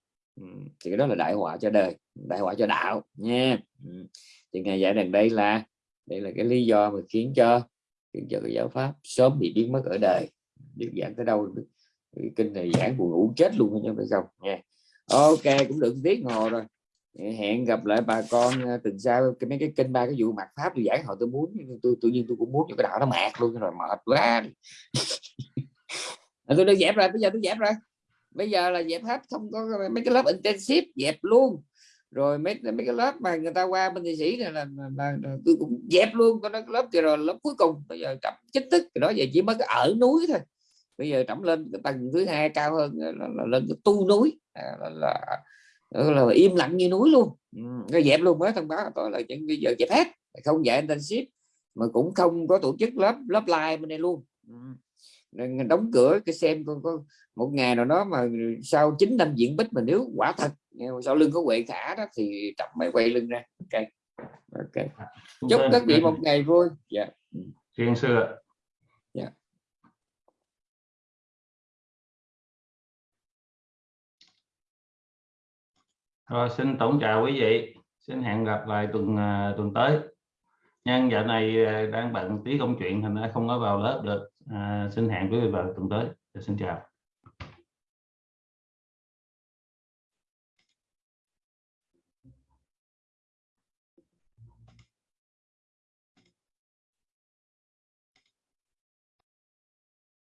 Thì cái đó là đại họa cho đời đại họa cho đạo nha. Thì ngày giải rằng đây là đây là cái lý do mà khiến cho khiến cho cái giáo pháp sớm bị biến mất ở đời. Đức giảng tới đâu kinh này giảng buồn ngủ chết luôn nha phải không? Nha. Ok cũng được tiếng hồ rồi. Hẹn gặp lại bà con ờ, tuần sau cái mấy cái kênh ba cái vụ mặt pháp tôi giảng họ tôi muốn tôi tự nhiên tôi cũng muốn cho cái đạo nó mạc luôn rồi mệt quá tôi đã dẹp rồi bây giờ tôi dẹp rồi. Bây giờ là dẹp hết không có mấy cái lớp intensive dẹp luôn. Rồi mấy mấy cái lớp mà người ta qua bên thị sĩ này là, là, là, là tôi cũng dẹp luôn có lớp kia rồi lớp cuối cùng. Bây giờ trầm chính thức đó giờ chỉ mới ở núi thôi. Bây giờ trọng lên cái tầng thứ hai cao hơn là, là, lên cái tu núi. À, là, là, là là im lặng như núi luôn. Ừ, cái dẹp luôn mới thông báo tôi là chuyện bây giờ dẹp hết. Không dạy internship mà cũng không có tổ chức lớp lớp live bên đây luôn. Ừ đóng cửa cái xem có, có một ngày nào đó mà sau 9 năm diễn bích mà nếu quả thật sau lưng có quệ khả đó thì trọng mới quay lưng ra. Ok. Ok. Chúc các vị một ngày vui. Dạ. Yeah. Thiên sư dạ. Rồi xin tổng chào quý vị. Xin hẹn gặp lại tuần uh, tuần tới. Nhân dạo này uh, đang bận tí công chuyện thành ra không có vào lớp được À, xin hẹn quý vị vào tuần tới. Dạ, xin chào.